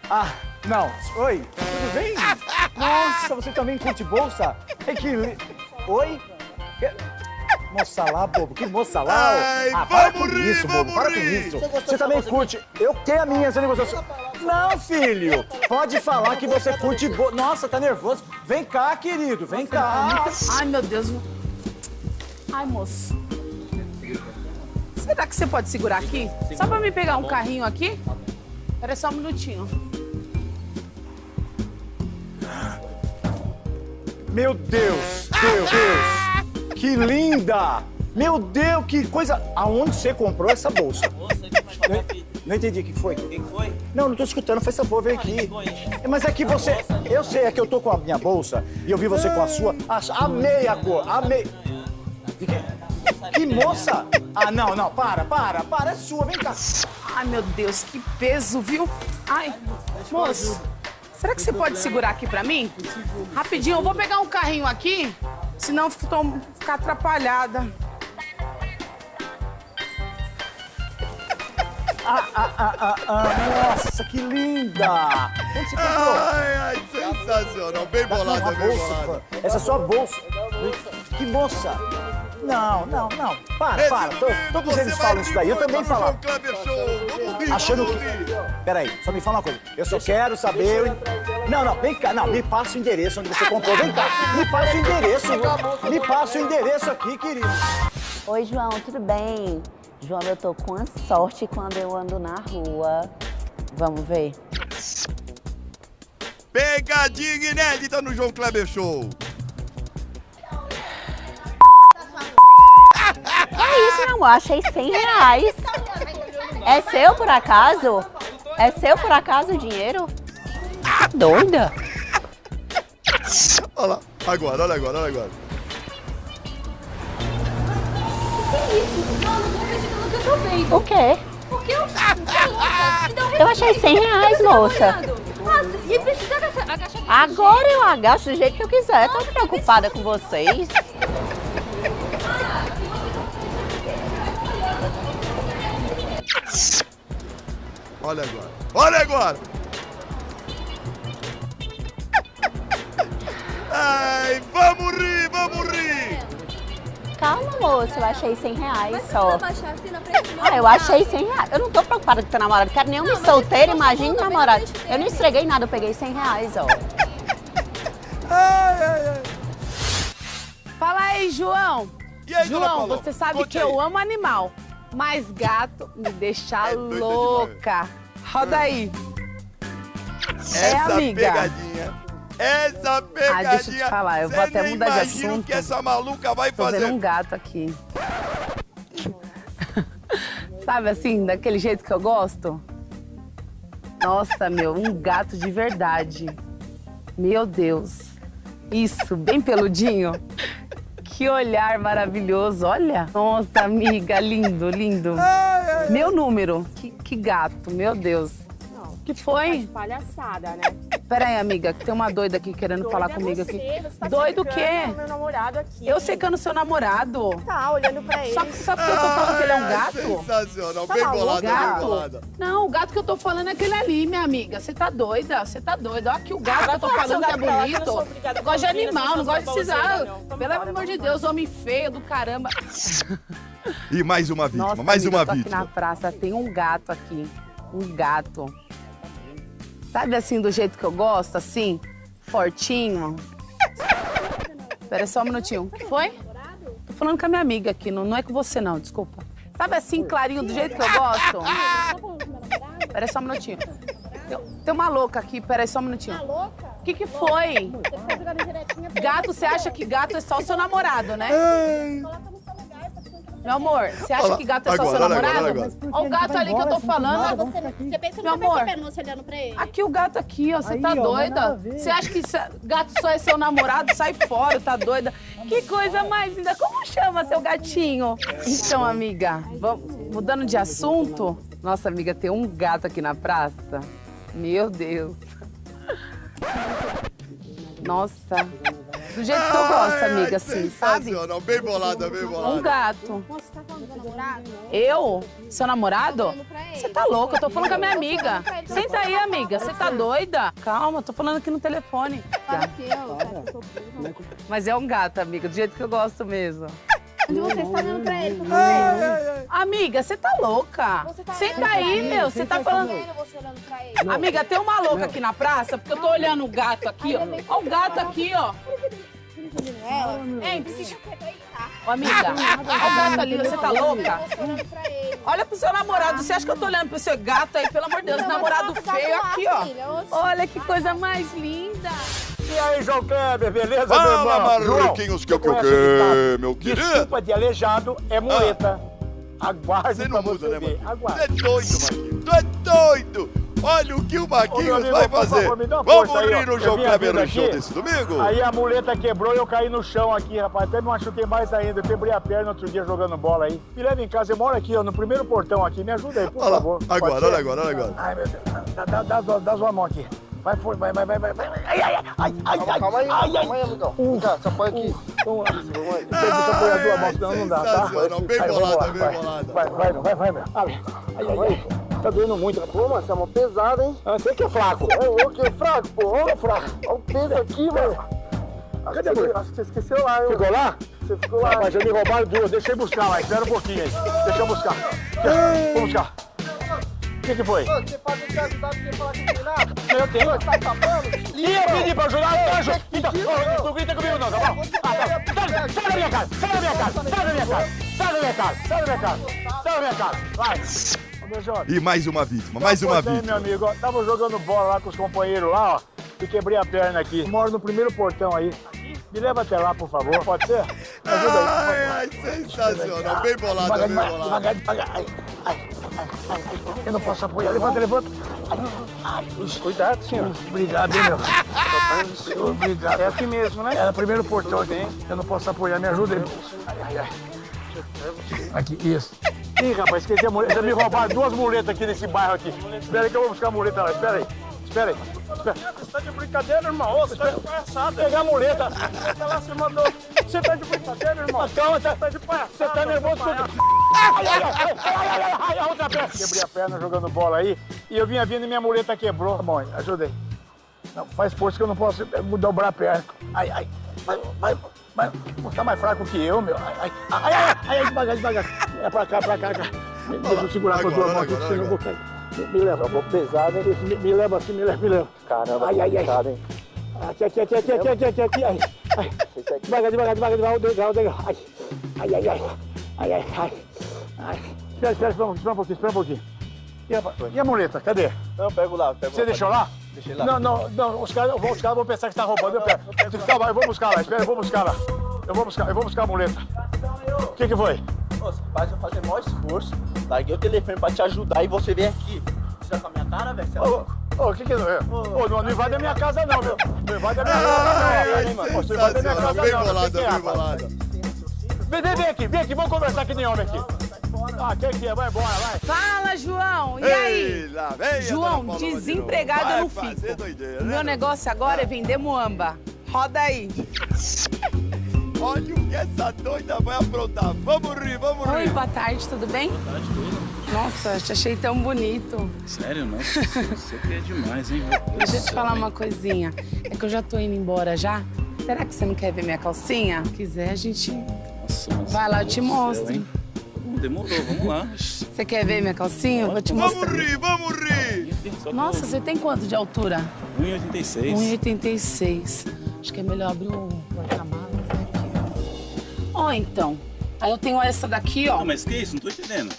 Ah, não. Oi, tudo bem? Nossa, você também curte bolsa? É que... Oi? Que- Moça lá, bobo, que moça lá? Ai, ah, para com rir, isso, bobo, para com rir. isso. Você gostou Você também bolsa curte. Eu tenho a minha, você negociação. Não, filho, pode falar que você curte bolsa. Nossa, tá nervoso. Vem cá, querido, vem cá. Ai, meu Deus. Ai, moço. Será que você pode segurar aqui? Só pra me pegar um carrinho aqui? Espera só um minutinho. Meu Deus, meu Deus, que linda! Meu Deus, que coisa! Aonde você comprou essa bolsa? Não, não entendi o que foi. O que foi? Não, não tô escutando, faz favor, vem aqui. É, Mas é que você. Eu sei, é que eu tô com a minha bolsa e eu vi você com a sua. Ach- Amei a cor, amei. De quê? Que moça! Ah, não, não, para, para, para, é sua, vem cá. Ai, meu Deus, que peso, viu? Ai, moço, será que você pode segurar aqui pra mim? Rapidinho, eu vou pegar um carrinho aqui, senão eu fico- tô- ficar atrapalhada. Ah, ah, ah, ah, ah, nossa, que linda! Onde você comprou? Ai, ai, sensacional. Bem bolada, Uma bem bolsa, bolada. Essa é sua bolsa. Que moça? Não, não, não. Para, Esse para. Tô, tô com eles falam isso daí. Eu também falo. Vamos rir, Achando que. Peraí, só me fala uma coisa. Eu só quero saber. Não, não, vem cá. Não, me passa o endereço onde você comprou. Vem cá. Me passa o endereço. Me passa o endereço aqui, querido. Oi, João, tudo bem? João, eu tô com a sorte quando eu ando na rua. Vamos ver. Pegadinha inédita no João Kleber Show. É isso, meu amor, achei 100 reais. É seu por acaso? É seu por acaso o dinheiro? Doida? Olha lá, agora, olha agora, olha agora. Que isso? Não, não tô acreditando no que eu tô vendo. O quê? Porque eu... É um Eu achei 100 reais, tá moça. Nossa, e precisa agachar, agachar Agora eu agacho do jeito que eu quiser. Tô preocupada com vocês. Olha agora, olha agora. Ai, vamos rir, vamos rir. Calma, moça, eu achei 100 reais só. abaixar assim na frente Ah, eu achei 100 reais. Eu não tô preocupada com teu namorado. Quero nenhum Não, mas solteiro, falando, namorado. mas eu não estreguei nada, eu peguei 100 reais, ó. Ai, ai, ai. Fala aí, João. E aí, João, você sabe Conte que aí. eu amo animal, mas gato me deixa É louca. Roda aí. É, Essa amiga. pegadinha. Essa pegadinha. Ah, deixa eu te falar, eu vou até mudar de imagina o assunto. que essa maluca vai Tô fazer. vendo um gato aqui. Sabe assim, daquele jeito que eu gosto? Nossa, meu, um gato de verdade. Meu Deus. Isso, bem peludinho. Que olhar maravilhoso, olha. Nossa, amiga, lindo, lindo. Meu número. Que, que gato, meu Deus. Que foi? Palhaçada, né? Pera aí, amiga, que tem uma doida aqui querendo Doida falar é comigo você, aqui. você tá Doido o quê? meu namorado aqui. Eu secando seu namorado. Tá, olhando pra ele. Só que sabe que eu tô falando que ele é um gato? Sensacional, Tá bem maluco? bolada, bem Gato? bolada. Não, o gato que eu tô falando é aquele ali, minha amiga. Você tá doida? Você tá doida. Olha aqui o gato Ah, que eu tô falando que é gato que eu bonito. a Gosto de animal, não gosto de precisar. Pelo amor de vamos Deus, homem feio do caramba. E mais uma vítima, Nossa, mais amiga, uma eu tô aqui vítima. na praça, tem um gato aqui. Um gato. Sabe assim, do jeito que eu gosto, assim? Fortinho. Espera só um minutinho. O que foi? Tô falando com a minha amiga aqui, não, não é com você não, desculpa. Sabe assim, clarinho, do jeito que eu gosto? Espera só um minutinho. Tem, tem uma louca aqui, pera aí só um minutinho. louca? O que que foi? Gato, você acha que gato é só o seu namorado, né? Meu amor, você acha que gato é só agora, seu olha agora, namorado? olha agora. Olha o gato ali que eu tô falando. Você, você pensa que Meu não amor. percebendo você olhando pra ele? Aqui o gato aqui, ó. Você tá ó, doida? Você acha que gato só é seu namorado? Sai fora, tá doida? Que coisa mais linda. Como chama seu gatinho? Então, amiga, vamos, mudando de assunto. Nossa, amiga, tem um gato aqui na praça. Meu Deus. Nossa. Do jeito que eu gosto, amiga, assim, sabe? Bem bolada, bem bolada. Um gato. Você tá falando do namorado? Eu? Seu namorado? Você tá louca? Eu tô falando com a minha amiga. Senta aí, amiga. Você tá doida? Calma, tô falando aqui no telefone. Mas é um gato, amiga, do jeito que eu gosto mesmo. Onde você está olhando pra ele? Pra você? Amiga, você tá louca? Você tá Senta olhando aí, pra ele? meu. Você tá falando. Sério, você olhando pra ele? Amiga, tem uma louca aqui na praça, porque eu tô olhando o gato aqui, ó. Ó o gato aqui, ó. Ela? Hein, psico- Ô, amiga, olha o gato ali, você tá louca? Olha pro seu namorado. Você acha que eu tô olhando pro seu gato aí? Pelo amor de Deus, namorado tá feio aqui, ó. Olha que coisa mais linda. E aí, João Kleber, beleza, Fala, meu irmão? Marquinhos, que é o que eu o ditado? quero, meu querido. Desculpa de aleijado é muleta. Aguarde Você não muda, você né. Marquinhos? Aguarde. Tu é doido, Marquinhos. Tu é doido. Olha o que o meu Marquinhos amigo, vai por fazer. favor, me dá uma Vamos força aí, ó. rir no João Kleber no show aqui, desse domingo? Aí a muleta quebrou e eu caí no chão aqui, rapaz. Até me machuquei mais ainda. Eu quebrei a perna outro dia jogando bola aí. Me leva em casa, eu moro aqui, ó, no primeiro portão aqui. Me ajuda aí, por Olha lá, favor. Pode agora, olha agora, olha agora. Ai, meu Deus. Dá, dá, dá, dá, dá sua mão aqui. Vai, foi, vai, vai, vai, vai. vai. Ai, ai, ai, ai, ai, ai, Calma aí, ai, calma aí, amigão. Vem cá, você apoia aqui. Então, deixa eu apoiar as duas mãos, senão não dá, tá? Bem bolada, lá, bem vai. bolada. Vai, vai, vai, vai, vai. Ai, ai, ai, ai. Tá doendo muito. Pô, mano, você é uma pesada, hein? Ah, Você que é fraco. É eu que é fraco, pô. Olha fraco. Olha o peso aqui, velho. Cadê a mulher? Acho que você esqueceu lá, hein? Ficou lá? Você ficou lá. Rapaz, já me roubaram duas. Deixa eu buscar lá. Espera um pouquinho aí. Deixa eu buscar. Vou buscar. que que foi? Você pode te ajudar, você falar que não tem nada? Eu tenho. Você tá tapando? E eu pedi pra ajudar, eu ajudo. Então, ô, não grita comigo não, tá bom? Ah, tá. Sai, sai da minha casa, sai da minha casa, sai da minha casa, sai da minha casa, sai da minha casa, sai da minha casa, vai. Ô, meu jovem. E mais uma vítima, mais uma Pois é, meu vítima. amigo, ó, tava jogando bola lá com os companheiros lá, ó, e quebrei a perna aqui. Moro no primeiro portão aí. Me leva até lá, por favor, pode ser? Me ajuda aí. Ai, ai, sensacional. Bem bolado, Devagar, bem bolado. devagar, devagar. Ai, ai, ai, ai, eu não posso apoiar. Levanta, levanta. Ai, cuidado, senhor. Obrigado, hein, meu. Obrigado. É aqui mesmo, né? É no primeiro portão aqui. Eu não posso apoiar, me ajuda aí. Ai, ai, ai. Aqui, isso. Ih, rapaz, esqueci a muleta. Já me roubaram duas muletas aqui nesse bairro aqui. Espera aí que eu vou buscar a muleta lá. Espera aí. Espera aí. Espera. Você tá de brincadeira, irmão? Você tá de palhaçada. Pegar a muleta. Lá você mandou. Você tá de brincadeira, irmão? Calma, tá, Tá de palhaçada. você tá nervoso? Ai, a outra perna. Quebrei a perna jogando bola aí e eu vinha vindo e minha muleta quebrou. Tá bom, ajuda aí. Não, faz força que eu não posso eh, dobrar a perna. Ai, ai, vai, vai, mas, tá mais fraco que eu, meu. Ai, ai, ai, ai, devagar, devagar. É pra cá, pra cá, cá. Deixa eu segurar com a tua mão aqui, que eu vou cair. Me, me leva. Eu vou pesado, hein? Né? Me, me leva assim, me leva, me leva. Caramba, ai, ai, ai. hein? Aqui, aqui, aqui, aqui, aqui, aqui, aqui, aqui. Ai, ai. Devagar, devagar, devagar, devagar. O degrau, o degrau. Ai, ai, ai, ai. Ai, ai, ai. ai. Espera, espera, espera, espera um pouquinho, espera um pouquinho. E a, e a muleta, cadê? Não, pego lá, pego Você lá. deixou lá? Deixei lá. Não, não, não, os caras os caras vão pensar que você tá roubando, eu pego. Calma, eu vou buscar lá, espera, eu vou buscar lá. Eu vou buscar, eu vou buscar a muleta. O que que foi? Você faz eu fazer maior esforço. Larguei o telefone pra te ajudar e você vem aqui. Você tá com a minha cara, velho? Você é Ô, louco? ô, o que que é? Ô, não, não invade a minha casa não, meu. Não invade a minha casa não. Ô, Você invade a minha casa não. Bem que bolada, que é, bem bolada. Vem, vem, aqui, vem aqui, vamos conversar aqui nem homem aqui. Ah, quem que é? Vai embora, vai. Fala, João. E Ei, aí? lá vem João, de desempregado Vai eu não fico. doideira, né, meu negócio agora é vender muamba. Roda aí. Olha o que essa doida vai aprontar. Vamos rir, vamos Oi, rir. boa tarde, tudo bem? Boa tarde, tudo. Nossa, te achei tão bonito. Sério? Nossa, você é demais, hein? Deixa eu te falar uma coisinha. É que eu já tô indo embora já. Será que você não quer ver minha calcinha? Se quiser, a gente Nossa, vai lá, eu te céu, mostro. Hum, Demorou, vamos lá. Você quer ver minha calcinha? Eu vou te Vamos mostrar. rir, vamos rir. Nossa, você tem quanto de altura? 1,86. 1,86. Acho que é melhor abrir o porta-malas aqui. Ó, então. Aí eu tenho essa daqui, ó. Não, mas que isso? Não tô entendendo.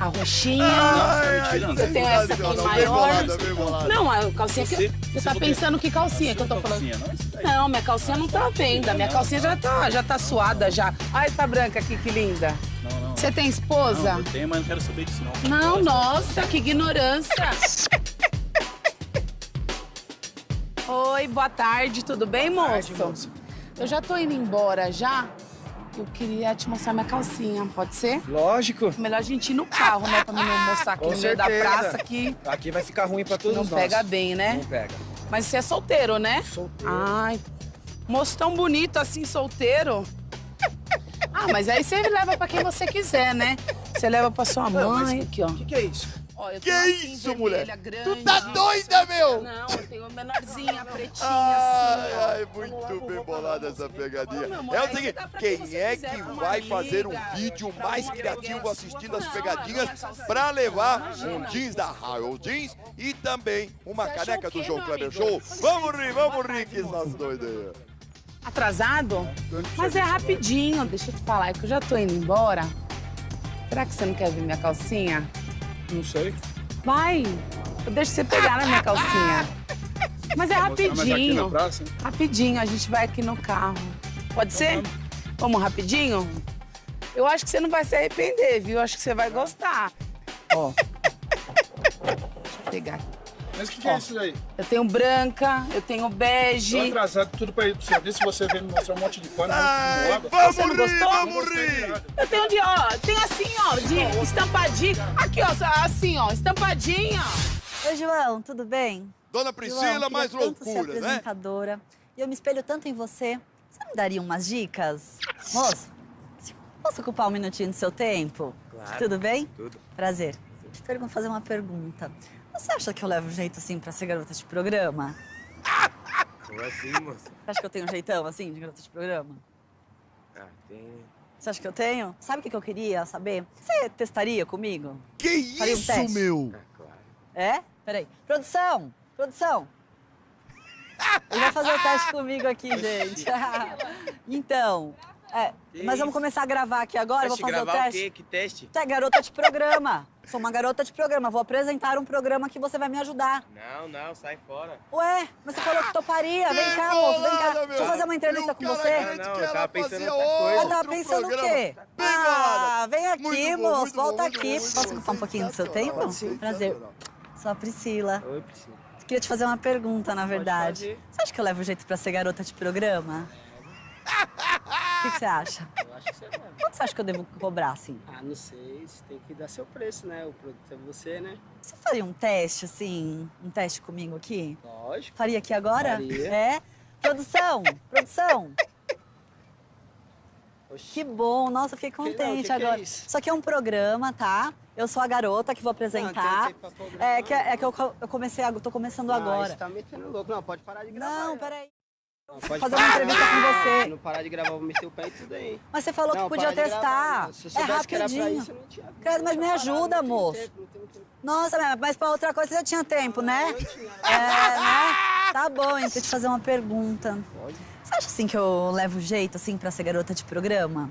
A roxinha. Ai, ai, tirando. eu tenho essa aqui Não, não, bem maior. bolada, bem bolada. Não, a calcinha que. Você- Você você tá pensando que calcinha que eu tô falando? calcinha, não, isso daí. Não, minha calcinha não tá à venda. Minha calcinha já tá, já tá suada já. Olha essa branca aqui, que linda. Não, não. Você tem esposa? Não, eu tenho, mas não quero saber disso, não. Não, nossa, que ignorância. Oi, boa tarde, tudo bem, moço? Eu já tô indo embora já. Eu queria te mostrar minha calcinha, pode ser? Lógico. Melhor a gente ir no carro, né? Pra mim não mostrar aqui Com no meio da certeza. praça que Aqui vai ficar ruim pra todos não nós. pega bem, né? Não pega. Mas você é solteiro, né? Solteiro. Ai, moço tão bonito assim, solteiro. Ah, mas aí você leva pra quem você quiser, né? Você leva pra sua mãe, aqui, ó. O que, que é isso? Ó, eu Que tenho assim, isso, vermelha, mulher? grande. Tu tá doida, meu? Não, eu tenho menorzinha, pretinha, Ai, assim. ó. ai, muito bem bolada essa pegadinha. amor, É o seguinte, quem é que vai fazer um amiga, vídeo mais criativo assistindo as Não, pegadinhas não, pra levar Imagina. um jeans da Raio Jeans e também uma caneca do João Kleber? Show? Vamos rir, vamos rir que essas doidas aí. Atrasado? Mas é rapidinho, deixa eu te falar, é que eu já tô indo embora. Será que você não quer ver minha calcinha? Não sei. Vai, eu deixo você pegar na minha calcinha. Mas é rapidinho. Rapidinho, a gente vai aqui no carro. Pode ser? Vamos rapidinho? Eu acho que você não vai se arrepender, viu? Eu acho que você vai gostar. Ó. Deixa eu pegar aqui. Mas o que, que é isso aí? Eu tenho branca, eu tenho bege. Tô atrasado tudo pra ir pro serviço, você vem me mostrar um monte de pano. Ai, vamos Você não rir, gostou? vamos rir. Eu tenho de, ó, tem assim, ó, de estampadinho. Aqui, ó, assim, ó, estampadinho. Oi, João, tudo bem? Dona João, Priscila, queria mais tanto ser né? apresentadora. E eu me espelho tanto em você. Você me daria umas dicas? Moço, posso ocupar um minutinho do seu tempo? Claro. Tudo bem? Tudo. Prazer. Pergunto, fazer uma pergunta. Você acha que eu levo jeito assim pra ser garota de programa? Como assim, moça? Você acha que eu tenho um jeitão assim de garota de programa? Ah, tem. Você acha que eu tenho? Sabe o que eu queria saber? Você testaria comigo? Que Faria um isso, teste? meu? É? Peraí. Produção! Produção! Ele vai fazer o teste comigo aqui, gente. então, é, mas vamos começar a gravar aqui agora, eu vou Teste, fazer o teste. quê? Que teste? Tu é garota de programa. Sou uma garota de programa. Vou apresentar um programa que você vai me ajudar. Não, não, sai fora. Ué, mas você falou que toparia. Vem cá, moço, vem cá. Deixa eu fazer uma entrevista com você. Não, não, eu tava pensando em outra coisa. Eu tava pensando o quê? Ah, vem aqui, moço. Volta aqui. Posso ocupar um pouquinho do seu tempo? Prazer. Sou a Priscila. Oi, Priscila. Queria te fazer uma pergunta, na verdade. Você acha que eu levo jeito pra ser garota de programa? O que, que você acha? Eu acho que você deve. Quanto você acha que eu devo cobrar, assim? Ah, não sei. Você tem que dar seu preço, né? O produto é você, né? Você faria um teste, assim, um teste comigo aqui? Lógico. Faria aqui agora? Faria. É? Produção, produção. Que bom, nossa, fiquei contente que que é agora. isso? Isso aqui é um programa, tá? Eu sou a garota que vou apresentar. tempo pra programar. é, que, é que eu, eu comecei, a- tô começando Ah, agora. Você tá metendo louco. Não, pode parar de gravar. Não, peraí. Não, pode fazer parar. uma entrevista com você. Se não parar de gravar, eu vou meter o pé e tudo aí. Mas você falou Não, que podia para testar. eu é rapidinho. isso, eu não tinha Credo, mas me essa ajuda, moço. tempo, tempo. Nossa, mas- pra outra coisa você já tinha tempo, né? É, né? Tá bom, então te fazer uma pergunta. Você acha assim que eu levo jeito assim pra ser garota de programa?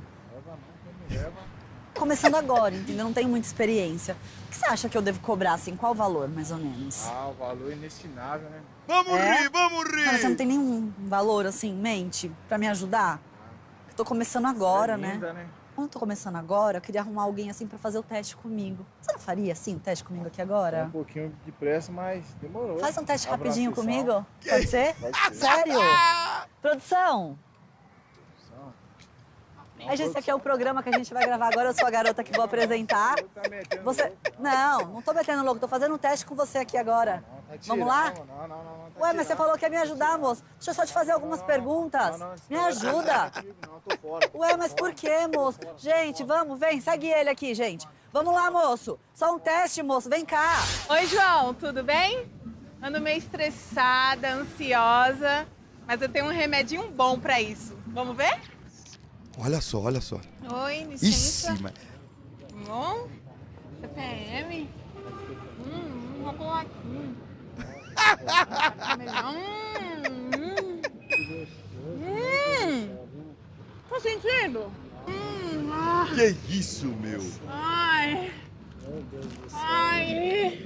Começando agora, entendeu? Não tenho muita experiência. O que você acha que eu devo cobrar, assim? Qual o valor, mais ou menos? Ah, o valor é inestimável, né? Vamos É? rir, vamos rir! Mas você não tem nenhum valor, assim, em mente pra me ajudar? Eu tô começando agora, né? linda, né? Como eu tô começando agora, eu queria arrumar alguém, assim, pra fazer o teste comigo. Você não faria, assim, o teste comigo aqui agora? Um pouquinho de pressa, mas demorou. Faz um teste Abraço, rapidinho comigo? Pode ser? Pode ser. Sério? Produção! A gente, esse aqui é o programa que a gente vai gravar agora. Eu sou a garota que vou apresentar. Você. Não, não tô metendo louco, tô fazendo um teste com você aqui agora. Vamos lá? Não, não, não, não. Ué, mas você falou que ia me ajudar, moço. Deixa eu só te fazer algumas perguntas. Me ajuda. Não, tô fora. Ué, mas por quê, moço? Gente, vamos, vem, segue ele aqui, gente. Vamos lá, moço. Só um teste, moço, vem cá. Oi, João, tudo bem? Ando meio estressada, ansiosa, mas eu tenho um remedinho bom pra isso. Vamos ver? Olha só, olha só. Oi, licença. Mas... Bom? TPM? Hum, vou colocar aqui. Hum, hum. Tá sentindo? Hum, ah. Que isso, meu? Ai. Ai.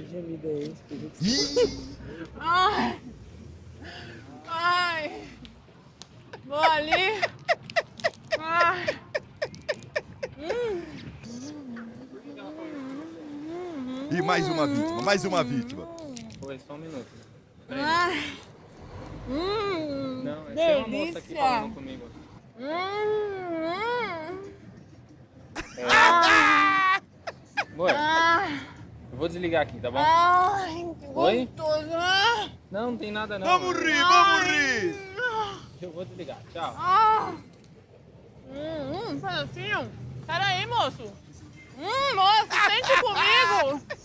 Ih, Ai. Ai. Vou ali. Ai. E mais uma vítima, mais uma vítima. Só um minuto. Ai. Hum. Não, é tem uma moça aqui delícia. falando comigo. Hum. É. Amor, Ai. eu vou desligar aqui, tá bom? Ai, que Oi? gostoso. Ah. Não, não tem nada não. Vamos rir, vamos rir! Eu vou desligar, tchau. Ah. Hum, hum, pedacinho. Pera aí, moço. Hum, moço, sente comigo.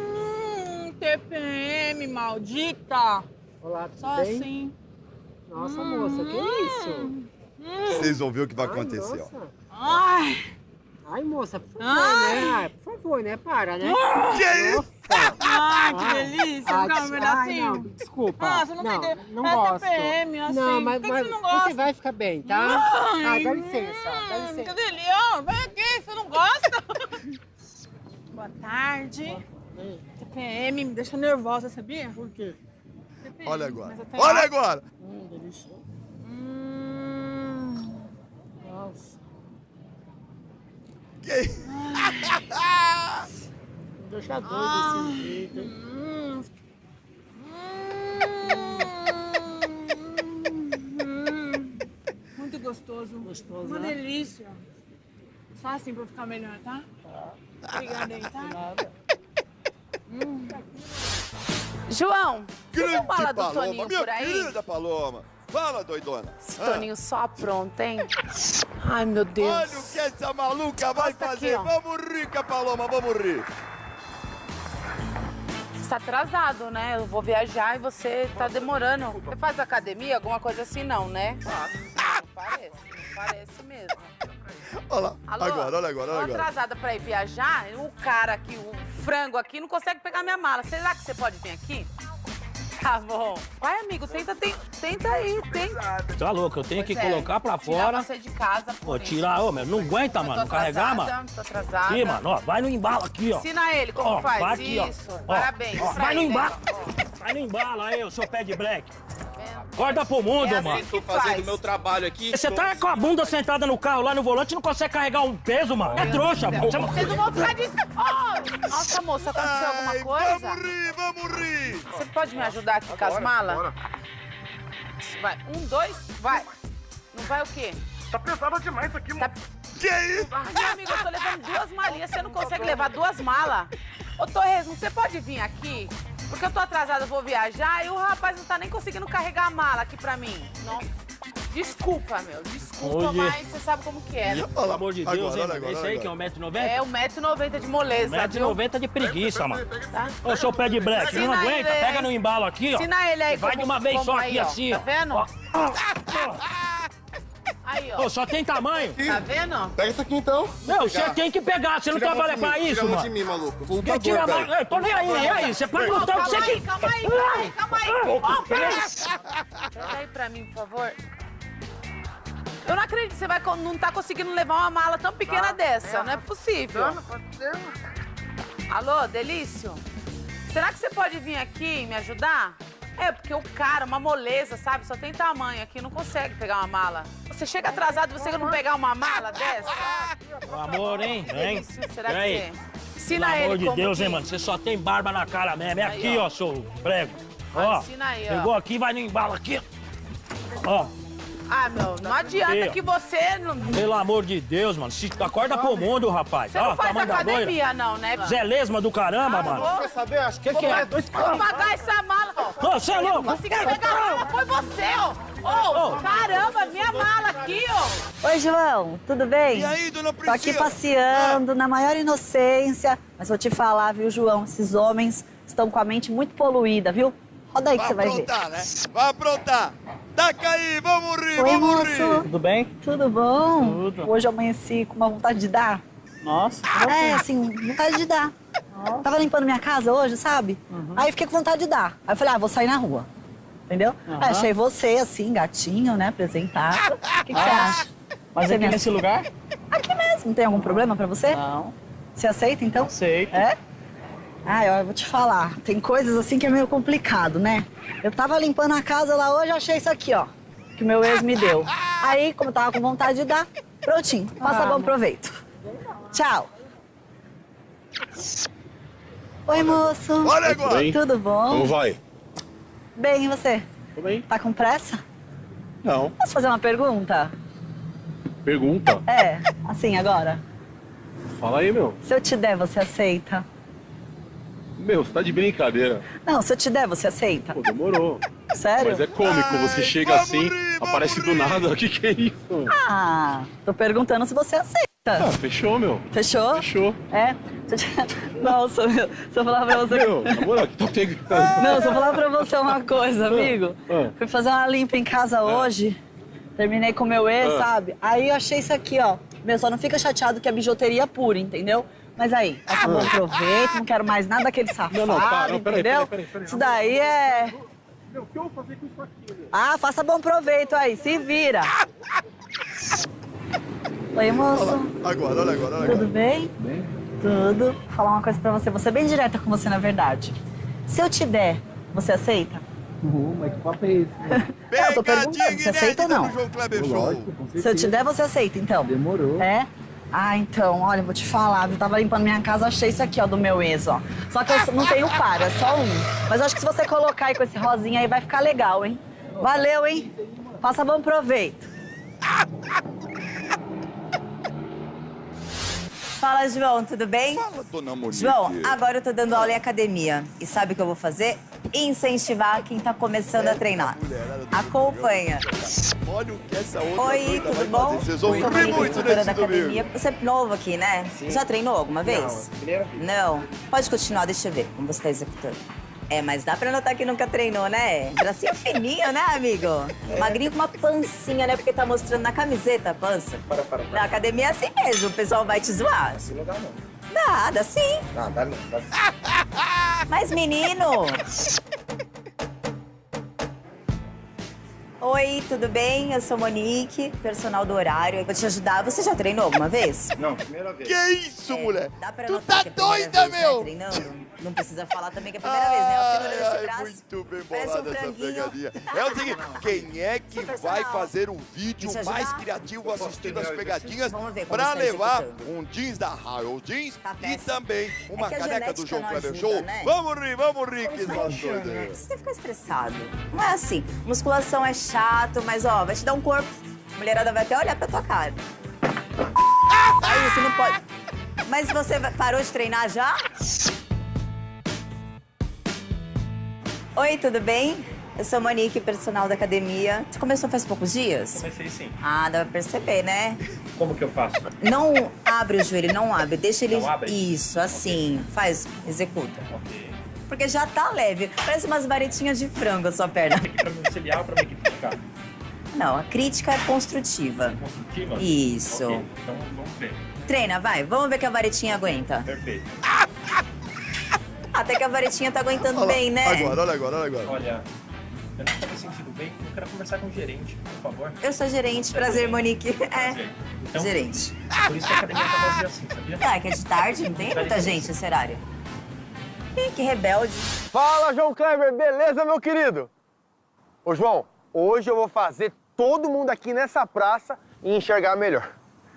Hum, TPM, maldita. Olá, tudo Só bem? assim. Nossa, moça, que isso? Hum. Vocês vão ver o que vai acontecer, ó. Ai. Ai, moça, por favor, Ai. né? Ai, por favor, né? Para, né? Que isso? Ai, que delícia. Ai, Quer um ai, pedacinho? não, desculpa. Ah, você não tem ideia. Não É gosto. TPM, assim. Não, mas, Por que que mas você não gosta? você vai ficar bem, tá? Ai. Ah, dá licença, dá Hum, licença. Que delícia. Vem aqui, você não gosta? Boa tarde. TPM me deixa nervosa, sabia? Por quê? Olha agora. Olha agora! Hum, delícia. Hum. Nossa. Que... Deixa doido Ah. desse jeito. Hum. Hum. Muito gostoso. Gostoso, Uma né? delícia. Só assim pra ficar melhor, tá? Obrigada aí, tá? Nada. Hum. João, Grande fala do Paloma, Toninho minha por aí? querida Paloma. Fala, doidona. Esse Ah, Toninho só apronta, hein? Ai, meu Deus. Olha o que essa maluca vai aqui, fazer. ó. vamos rir, Paloma, vamos rir. Você tá atrasado, né? Eu vou viajar e você tá demorando. Você faz academia, alguma coisa assim, não, né? Não parece, não parece mesmo. Olha lá. Alô? Agora, olha agora, olha Tô agora. atrasada pra ir viajar, o cara aqui, o frango aqui, não consegue pegar minha mala. Será que você pode vir aqui? Tá bom. Vai, amigo, tenta, tem- tenta aí, tenta. Tá louco, eu tenho que Pois é, colocar pra tirar fora. você de casa. Ô, por isso. tirar, ô, meu, não aguenta, mano, não carregar, mano. Tô atrasada. Aqui, mano, ó, vai no embalo aqui, ó. Ensina ele como Ó, faz. vai aqui, ó. isso, Ó, parabéns. ó, vai no ele, embalo. né? Vai no embalo aí, ô seu pé de black. Acorda pro mundo, É assim mano. que Tô fazendo faz. meu trabalho aqui. Você tá com a bunda sentada no carro lá no volante e não consegue carregar um peso, mano. É trouxa, mano. Vocês não vão ficar disso. Oh, nossa, moça, aconteceu alguma coisa? Vamos rir, vamos rir. Você pode me ajudar aqui com as malas? Vai, um, dois, vai. Não vai o quê? Tá pesado demais isso aqui, mano. Que isso? Ai, meu amigo, eu tô levando duas malinhas, você não consegue levar duas malas? Ô, Torresmo, você pode vir aqui? Porque eu tô atrasada, eu vou viajar e o rapaz não tá nem conseguindo carregar a mala aqui pra mim. Nossa. Desculpa, meu, desculpa, Oye. mas você sabe como que é. Pelo amor de Deus, Agora, hein, agora, Esse olha aí que é agora. 1,90m? É 1,90m de moleza, viu? 1,90m de preguiça, mano. Tá? Ô, seu pé de black, não Ensina aguenta? Pega no embalo aqui, ó. Ensina ele aí Vai como- de uma vez só aí, aqui, ó. assim, Tá ó. vendo? Ó. Aí, ó. Ô, só tem tamanho. Tá vendo? Pega isso aqui então. Meu, você tem que pegar, você não trabalha mim, pra isso, Tira a mão mano. de mim, maluco. Eu sou Quem tira a lutador, mão? velho. Eu tô nem aí, e aí? Você pode lutar o que você calma aí, quer. calma aí, calma aí, calma aí. Ó, pera. Pega aí pra mim, por favor. Eu não acredito que você vai, não tá conseguindo levar uma mala tão pequena dessa. Não é possível. Alô, Delício? Será que você pode vir aqui e me ajudar? É, porque o cara, uma moleza, sabe? Só tem tamanho aqui, não consegue pegar uma mala. Você chega atrasado, você não pegar uma mala dessa? Meu amor, hein? Vem. Será aí? que. Ensina Pelo amor de Deus, que- hein, mano? Você só tem barba na cara mesmo. É Aí, aqui, ó. ó, seu prego. Ah, Ó, ensina aí, ó. pegou aqui, vai no embalo aqui. Ó, Ah, meu, não adianta ó. que você não... pelo amor de Deus, mano. Se acorda pro mundo, rapaz. Você não faz da loira. academia, não, né? Zé Lesma do caramba, mano. vou- Quer saber? Acho que Que que é? Vou pagar essa mala. ó. Ô, você é louco? Não consegui pegar a mala, foi você, ó. Ô, caramba, minha mala aqui, ó. Oi, João, tudo bem? E aí, dona Tô aqui Priscila? passeando na maior inocência. Mas vou te falar, viu, João? Esses homens estão com a mente muito poluída, viu? Roda aí que Vai você vai ver. aprontar, né? Vai aprontar. Taca aí, vamos rir, Oi, vamos moço. rir. Tudo bem? Tudo bom? Tudo. Hoje eu amanheci com uma vontade de dar. Nossa. É, assim, vontade de dar. Tava limpando minha casa hoje, sabe? Uhum. Aí fiquei com vontade de dar. Aí eu falei, ah, vou sair na rua. Entendeu? Aí achei você, assim, gatinho, né, apresentado. O que, que você Ah, acha? Mas Você aqui nesse lugar? Aqui mesmo. Tem algum problema pra você? Não. Você aceita, então? Aceito. É? Ah, eu vou te falar. Tem coisas assim que é meio complicado, né? Eu tava limpando a casa lá hoje, achei isso aqui, ó. Que o meu ex me deu. Aí, como eu tava com vontade de dar, prontinho. Faça Ah. bom proveito. Tchau. Oi, moço. Olha agora. bem? Tudo bom? Como vai? Bem, e você? Tudo bem? Tá com pressa? Não. Posso fazer uma pergunta? Pergunta. É, assim, agora. Fala aí, meu. Se eu te der, você aceita? Meu, você tá de brincadeira. Não, se eu te der, você aceita? Pô, demorou. Sério? Mas é cômico, você chega vamos assim, vamos aparece do nada. O que que é isso? Ah, tô perguntando se você aceita. Ah, fechou, meu. Fechou? Fechou. É? Nossa, meu, se eu falar pra você... Meu, na moral, que tá pegando. Não, se eu falar pra você uma coisa, amigo. Ah. Fui fazer uma limpa em casa hoje, terminei com meu ex, Ah. sabe? Aí eu achei isso aqui, ó. Meu, só não fica chateado que é bijuteria pura, entendeu? Mas aí, passa bom proveito, não quero mais nada daquele safado, Não, não, para, não, peraí, entendeu? peraí, peraí, peraí. Isso daí é... Meu, o que eu vou fazer com isso aqui, meu? Ah, faça bom proveito aí, se vira. Oi, moço. Agora, olha agora, olha Tudo agora. bem? Bem. Tudo. Vou falar uma coisa pra você. Vou ser bem direta com você, na verdade. Se eu te der, você aceita? Uhum, mas que papo é esse? Não, eu tô perguntando, você aceita ou não? Kleber Show. Lógico, Se eu te der, você aceita, então? Demorou. É? Ah, então, olha, eu vou te falar, viu? Tava limpando minha casa, achei isso aqui, ó, do meu ex, ó. Só que eu não tenho par, é só um. Mas eu acho que se você colocar aí com esse rosinha aí, vai ficar legal, hein? Valeu, hein? Faça bom proveito. Fala, João, tudo bem? Fala, dona Monique. João, agora eu tô dando aula em academia. E sabe o que eu vou fazer? Incentivar quem tá começando a treinar. Acompanha. Olha o que essa outra Oi, doida tudo bom? fazer. Vocês vão rir muito nesse da academia. Você é novo aqui, né? Já treinou alguma vez? Não, primeira vez. Não. Pode continuar, deixa eu ver como você tá executando. É, mas dá pra notar que nunca treinou, né? Bracinho fininho, né, amigo? Magrinho com uma pancinha, né? Porque tá mostrando na camiseta a pança. Para, para, para. Na academia é assim mesmo, o pessoal vai te zoar. Assim não dá, não. Dá, dá sim. Não, dá não. Dá... Mas, menino... Oi, tudo bem? Eu sou Monique, personal do horário. Eu vou te ajudar. Você já treinou alguma vez? Não, primeira vez. Que isso, mulher? Dá pra Tu notar tá é doida, vez, né, meu? treinando? Não precisa falar também que é a primeira vez, né? A finura desse Ai, braço. muito bem Parece um bolada essa pegadinha. É o seguinte, quem é que vai fazer um vídeo mais criativo assistindo as pegadinhas Vamos ver como pra levar executando. um jeans da Raio Jeans e péssimo. também uma É que a caneca do João Kleber Show? né? Vamos rir, vamos rir, que né? Você fica estressado. Não é assim. Musculação é chato, mas ó, vai te dar um corpo. A mulherada vai até olhar pra tua cara. Aí você não pode. Mas você parou de treinar já? Oi, tudo bem? Eu sou Monique, personal da academia. Você começou faz poucos dias? Comecei sim. Ah, dá pra perceber, né? Como que eu faço? Não abre o joelho, não abre. Deixa ele. Não abre? Isso, assim. Faz, executa. Porque já tá leve. Parece umas varetinhas de frango a sua perna. Pra me auxiliar ou pra me criticar? Não, a crítica é construtiva. Construtiva? Isso. Ok, então vamos ver. Treina, vai. Vamos ver que a varetinha aguenta. Perfeito. Até que a varetinha tá aguentando Olha bem, né? Agora, olha agora, olha agora. Olha, eu não tô me sentindo bem, eu quero conversar com o gerente, por favor. Eu sou gerente. Prazer, Monique. É. Prazer. Então, Gerente. Por isso que a academia tá vazia assim, sabia? Ah, que é de tarde, não tem muita gente esse horário. Ih, que rebelde. Fala, João Kleber, beleza, meu querido? Ô, João, hoje eu vou fazer todo mundo aqui nessa praça enxergar melhor.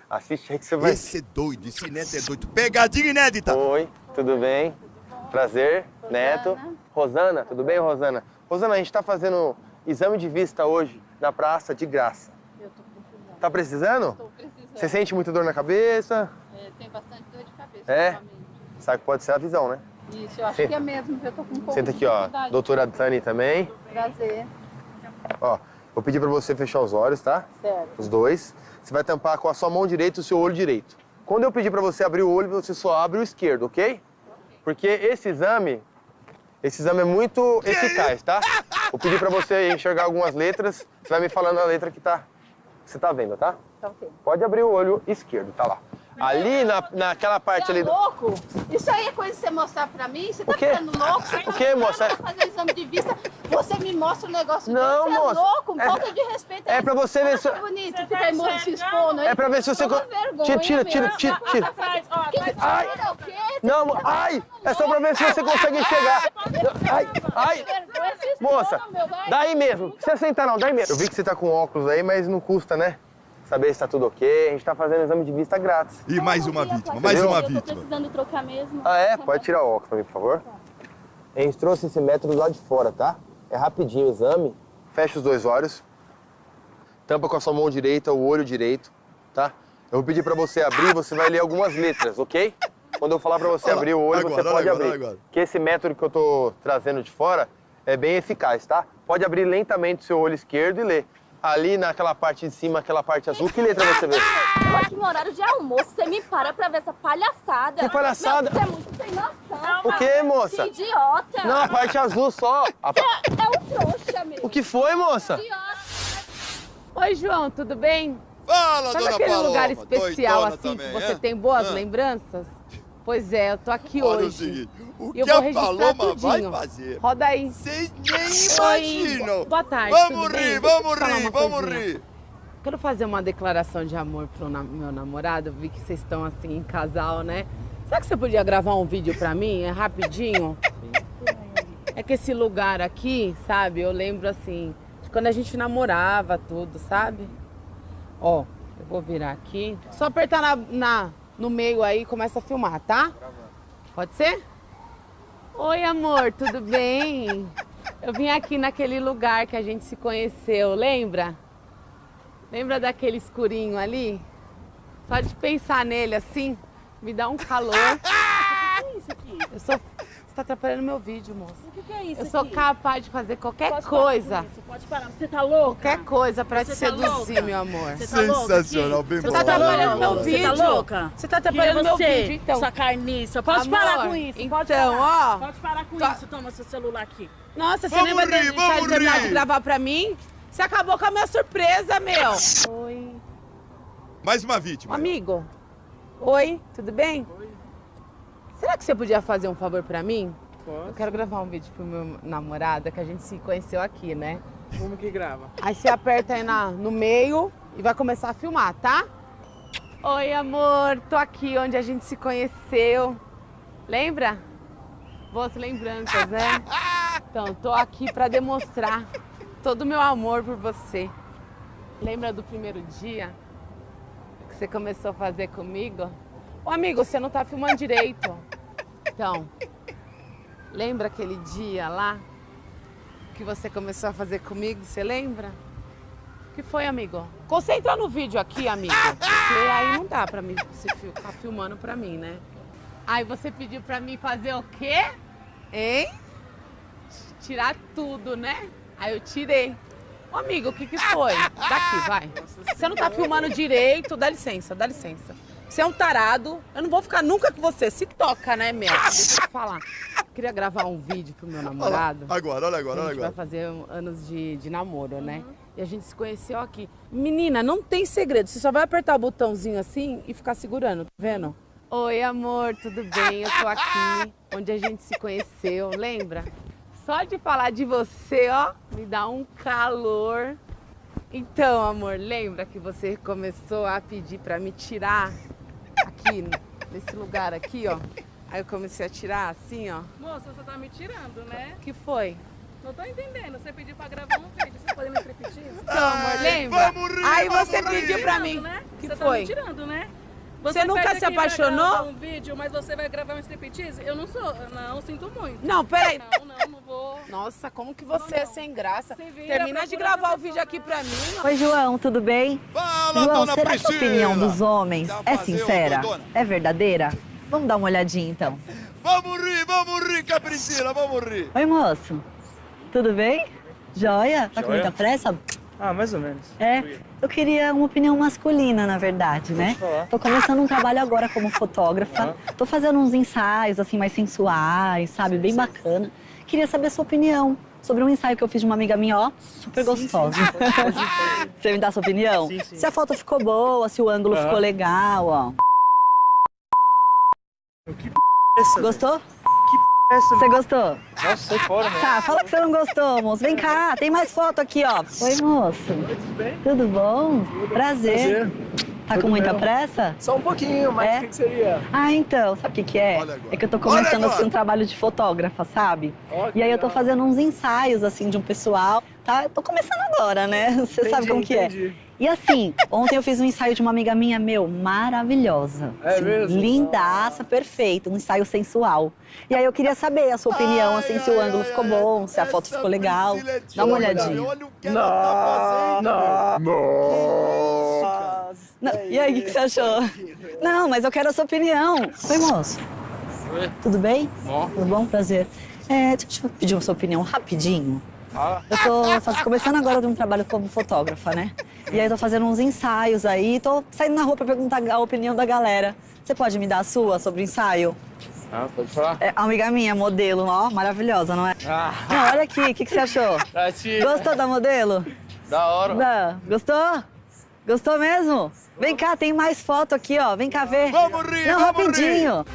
Assiste aí que você vai... Esse é doido, esse neto é doido. Pegadinha inédita. Oi, tudo bem? Prazer, Neto. Rosana, tudo bem, Rosana? Rosana, a gente tá fazendo exame de vista hoje na praça de graça. Eu tô precisando. Tá precisando? Tô precisando. Você sente muita dor na cabeça? É, tem bastante dor de cabeça. É? ultimamente. Sabe que pode ser a visão, né? Isso, eu acho Senta. que é mesmo, eu tô com um pouco Senta aqui, ó. Doutora Tani também. Prazer. Ó, vou pedir pra você fechar os olhos, tá? Certo. Os dois. Você vai tampar com a sua mão direita o seu olho direito. Quando eu pedir pra você abrir o olho, você só abre o esquerdo, ok? Porque esse exame, esse exame é muito eficaz, tá? Vou pedir pra você enxergar algumas letras. Você vai me falando a letra que tá, que você tá vendo, tá? Tá ok. Pode abrir o olho esquerdo, tá lá. Ali na, naquela parte Você ali. é do- louco? Isso aí é coisa de você mostrar pra mim? Você tá O quê? ficando louco? Você tá O quê, moça? eu fazer exame de vista, você me mostra um negócio Não, desse, moça. Você é louco? É- Falta de respeito. é pra você ver se- que bonito, fica aí mo- se expondo aí. É pra ver se você Tira, tira, tira, tira, tira. Ai. atrás. Tira o quê? Não, ai! É só pra ver se você consegue enxergar. Ai, ai! Moça, daí mesmo. Não precisa sentar não, daí mesmo. Eu vi que você tá com óculos aí, mas não custa, né? Saber se tá tudo ok. A gente tá fazendo exame de vista grátis. E mais uma vítima, mais uma Eu tô vítima. precisando trocar mesmo. Ah, é? Pode tirar o óculos pra mim, por favor. A gente trouxe esse método lá de fora, tá? É rapidinho o exame. Fecha os dois olhos. Tampa com a sua mão direita o olho direito, tá? Eu vou pedir pra você abrir, você vai ler algumas letras, ok? Quando eu falar pra você abrir o olho, agora, você pode agora, abrir. agora. Que esse método que eu tô trazendo de fora é bem eficaz, tá? Pode abrir lentamente o seu olho esquerdo e ler. Ali naquela parte de cima, aquela parte azul, que letra você vê? Eu aqui no horário de almoço, você me para pra ver essa palhaçada. Que palhaçada? Não, você é muito sem noção. O quê, moça? Que idiota. Não, a parte azul só. A pa- É um trouxa mesmo. O que foi, moça? Oi, João, tudo bem? Fala, Sabe dona aquele Paloma, lugar especial assim também, que você é? tem boas Ah. lembranças? Pois é, eu tô aqui Olha o hoje. seguinte, o eu que vou a Paloma vai tudinho. fazer? Roda aí. Vocês nem imaginam. Boa tarde. Vamos tudo bem? rir, eu vamos rir, vamos coisinha. rir. Quero fazer uma declaração de amor pro na- meu namorado. Vi que vocês estão assim em casal, né? Será que você podia gravar um vídeo pra mim? É rapidinho? É que esse lugar aqui, sabe? Eu lembro assim, de quando a gente namorava tudo, sabe? Ó, eu vou virar aqui. Só apertar na, na- no meio aí e começa a filmar, tá? Pode ser? Oi, amor, tudo bem? Eu vim aqui naquele lugar que a gente se conheceu, lembra? Lembra daquele escurinho ali? Só de pensar nele assim, me dá um calor. Sou Você tá atrapalhando meu vídeo, moça. O que, que é isso Eu sou aqui? capaz de fazer qualquer Pode coisa. Pode parar. Você tá louca? Qualquer coisa pra Você te tá seduzir, louca? meu amor. Você tá Sensacional, aqui? bem Você tá atrapalhando meu Você vídeo. tá louca? Você tá atrapalhando meu você, vídeo, então. Sua carniça. Pode Amor, parar com isso. Pode então, parar. ó. Pode parar com Tá. isso. Toma seu celular aqui. Nossa, você nem vai rir, deixar de terminar de gravar pra mim? Você acabou com a minha surpresa, meu. Oi. Mais uma vítima. Amigo. Oi, tudo bem? Será que você podia fazer um favor pra mim? Eu quero gravar um vídeo pro meu namorado, que a gente se conheceu aqui, né? Como que grava? Aí você aperta aí na, no meio e vai começar a filmar, tá? Oi, amor, tô aqui onde a gente se conheceu. Lembra? Boas lembranças, né? Então, tô aqui pra demonstrar todo o meu amor por você. Lembra do primeiro dia que você começou a fazer comigo? Ô, amigo, você não tá filmando direito. Então, lembra aquele dia lá que você começou a fazer comigo? Você lembra? O que foi, amigo? Concentra no vídeo aqui, amigo. Porque aí não dá pra mim você ficar filmando pra mim, né? Aí você pediu pra mim fazer o quê? Hein? Tirar tudo, né? Aí eu tirei. Ô, amigo, o que que foi? Daqui, vai. Você não tá filmando direito. Dá licença, dá licença. Você é um tarado. Eu não vou ficar nunca com você. Se toca, né, meu? Deixa eu te falar. Queria gravar um vídeo pro meu namorado. Agora, olha agora, A olha gente vai agora. fazer anos de, de namoro, né? E a gente se conheceu aqui. Menina, não tem segredo. Você só vai apertar o botãozinho assim e ficar segurando, tá vendo? Oi, amor, tudo bem? Eu tô aqui onde a gente se conheceu, lembra? Só de falar de você, ó, me dá um calor. Então, amor, lembra que você começou a pedir pra me tirar aqui, nesse lugar aqui, ó? Aí eu comecei a tirar assim, ó. Moça, você tá me tirando, né? O que foi? Não tô entendendo. Você pediu pra gravar um vídeo. Você pode me repetir? Então, amor, lembra? vamos rir, Aí vamos você rir. pediu pra Tirando, mim. né? que você foi? tá me tirando, né? Você nunca pede se apaixonou? gravar um vídeo, mas você vai gravar um striptease? Eu não sou, não, sinto muito. Não, peraí. Não, não, não vou. Nossa, como que você é sem graça? vira, Termina de gravar o vídeo aqui pra mim. Oi, João, tudo bem? Fala, João, dona será que a Priscila. opinião dos homens é sincera? É verdadeira? Vamos dar uma olhadinha então. Vamos rir, vamos rir, com a Priscila, vamos rir. Oi, moço. Tudo bem? Joia? Tá com muita pressa? Ah, mais ou menos. É, eu queria uma opinião masculina, na verdade, né? Tô começando um trabalho agora como fotógrafa. Tô fazendo uns ensaios, assim, mais sensuais, sabe? Bem bacana. Queria saber a sua opinião sobre um ensaio que eu fiz de uma amiga minha, ó, super gostosa. Você me dá a sua opinião? Sim, sim. Se a foto ficou boa, se o ângulo ficou legal, ó. Essa, Gostou? Você gostou? Nossa, sai fora, né? Tá, fala que você não gostou, moço. Vem cá, tem mais foto aqui, ó. Oi, moço. Tudo bem? Tudo bom? Prazer. Tá com muita pressa? Só um pouquinho, mas É? o que, que seria? Ah, então, sabe o que, que é? É que eu tô começando assim um trabalho de fotógrafa, sabe? Ó, e aí eu tô fazendo uns ensaios assim de um pessoal. Tá? Eu tô começando agora, né? Você sabe Entendi, como que é. E assim, ontem eu fiz um ensaio de uma amiga minha, meu, maravilhosa. É Assim, mesmo? Lindaça, perfeita, um ensaio sensual. E aí eu queria saber a sua opinião, assim, se o ângulo ficou bom, se a foto ficou legal. Dá uma olhadinha. Olha o que ela tá fazendo. Não, e aí, o que, que você achou? Não, mas eu quero a sua opinião. Oi, moço. Oi. Tudo bem? Bom. Tudo bom? Prazer. É, deixa eu pedir a sua opinião rapidinho. Eu tô faz- começando agora de um trabalho como fotógrafa, né? E aí tô fazendo uns ensaios aí, tô saindo na rua pra perguntar a opinião da galera. Você pode me dar a sua sobre o ensaio? Ah, pode falar? É, amiga minha, modelo, ó, maravilhosa, não é? Ah. Não, olha aqui, o que, que você achou? Pra ti. Gostou da modelo? Da hora. Não. Gostou? Gostou mesmo? Vem cá, tem mais foto aqui, ó. Vem cá ver. Vamos rir, Não, vamos rapidinho.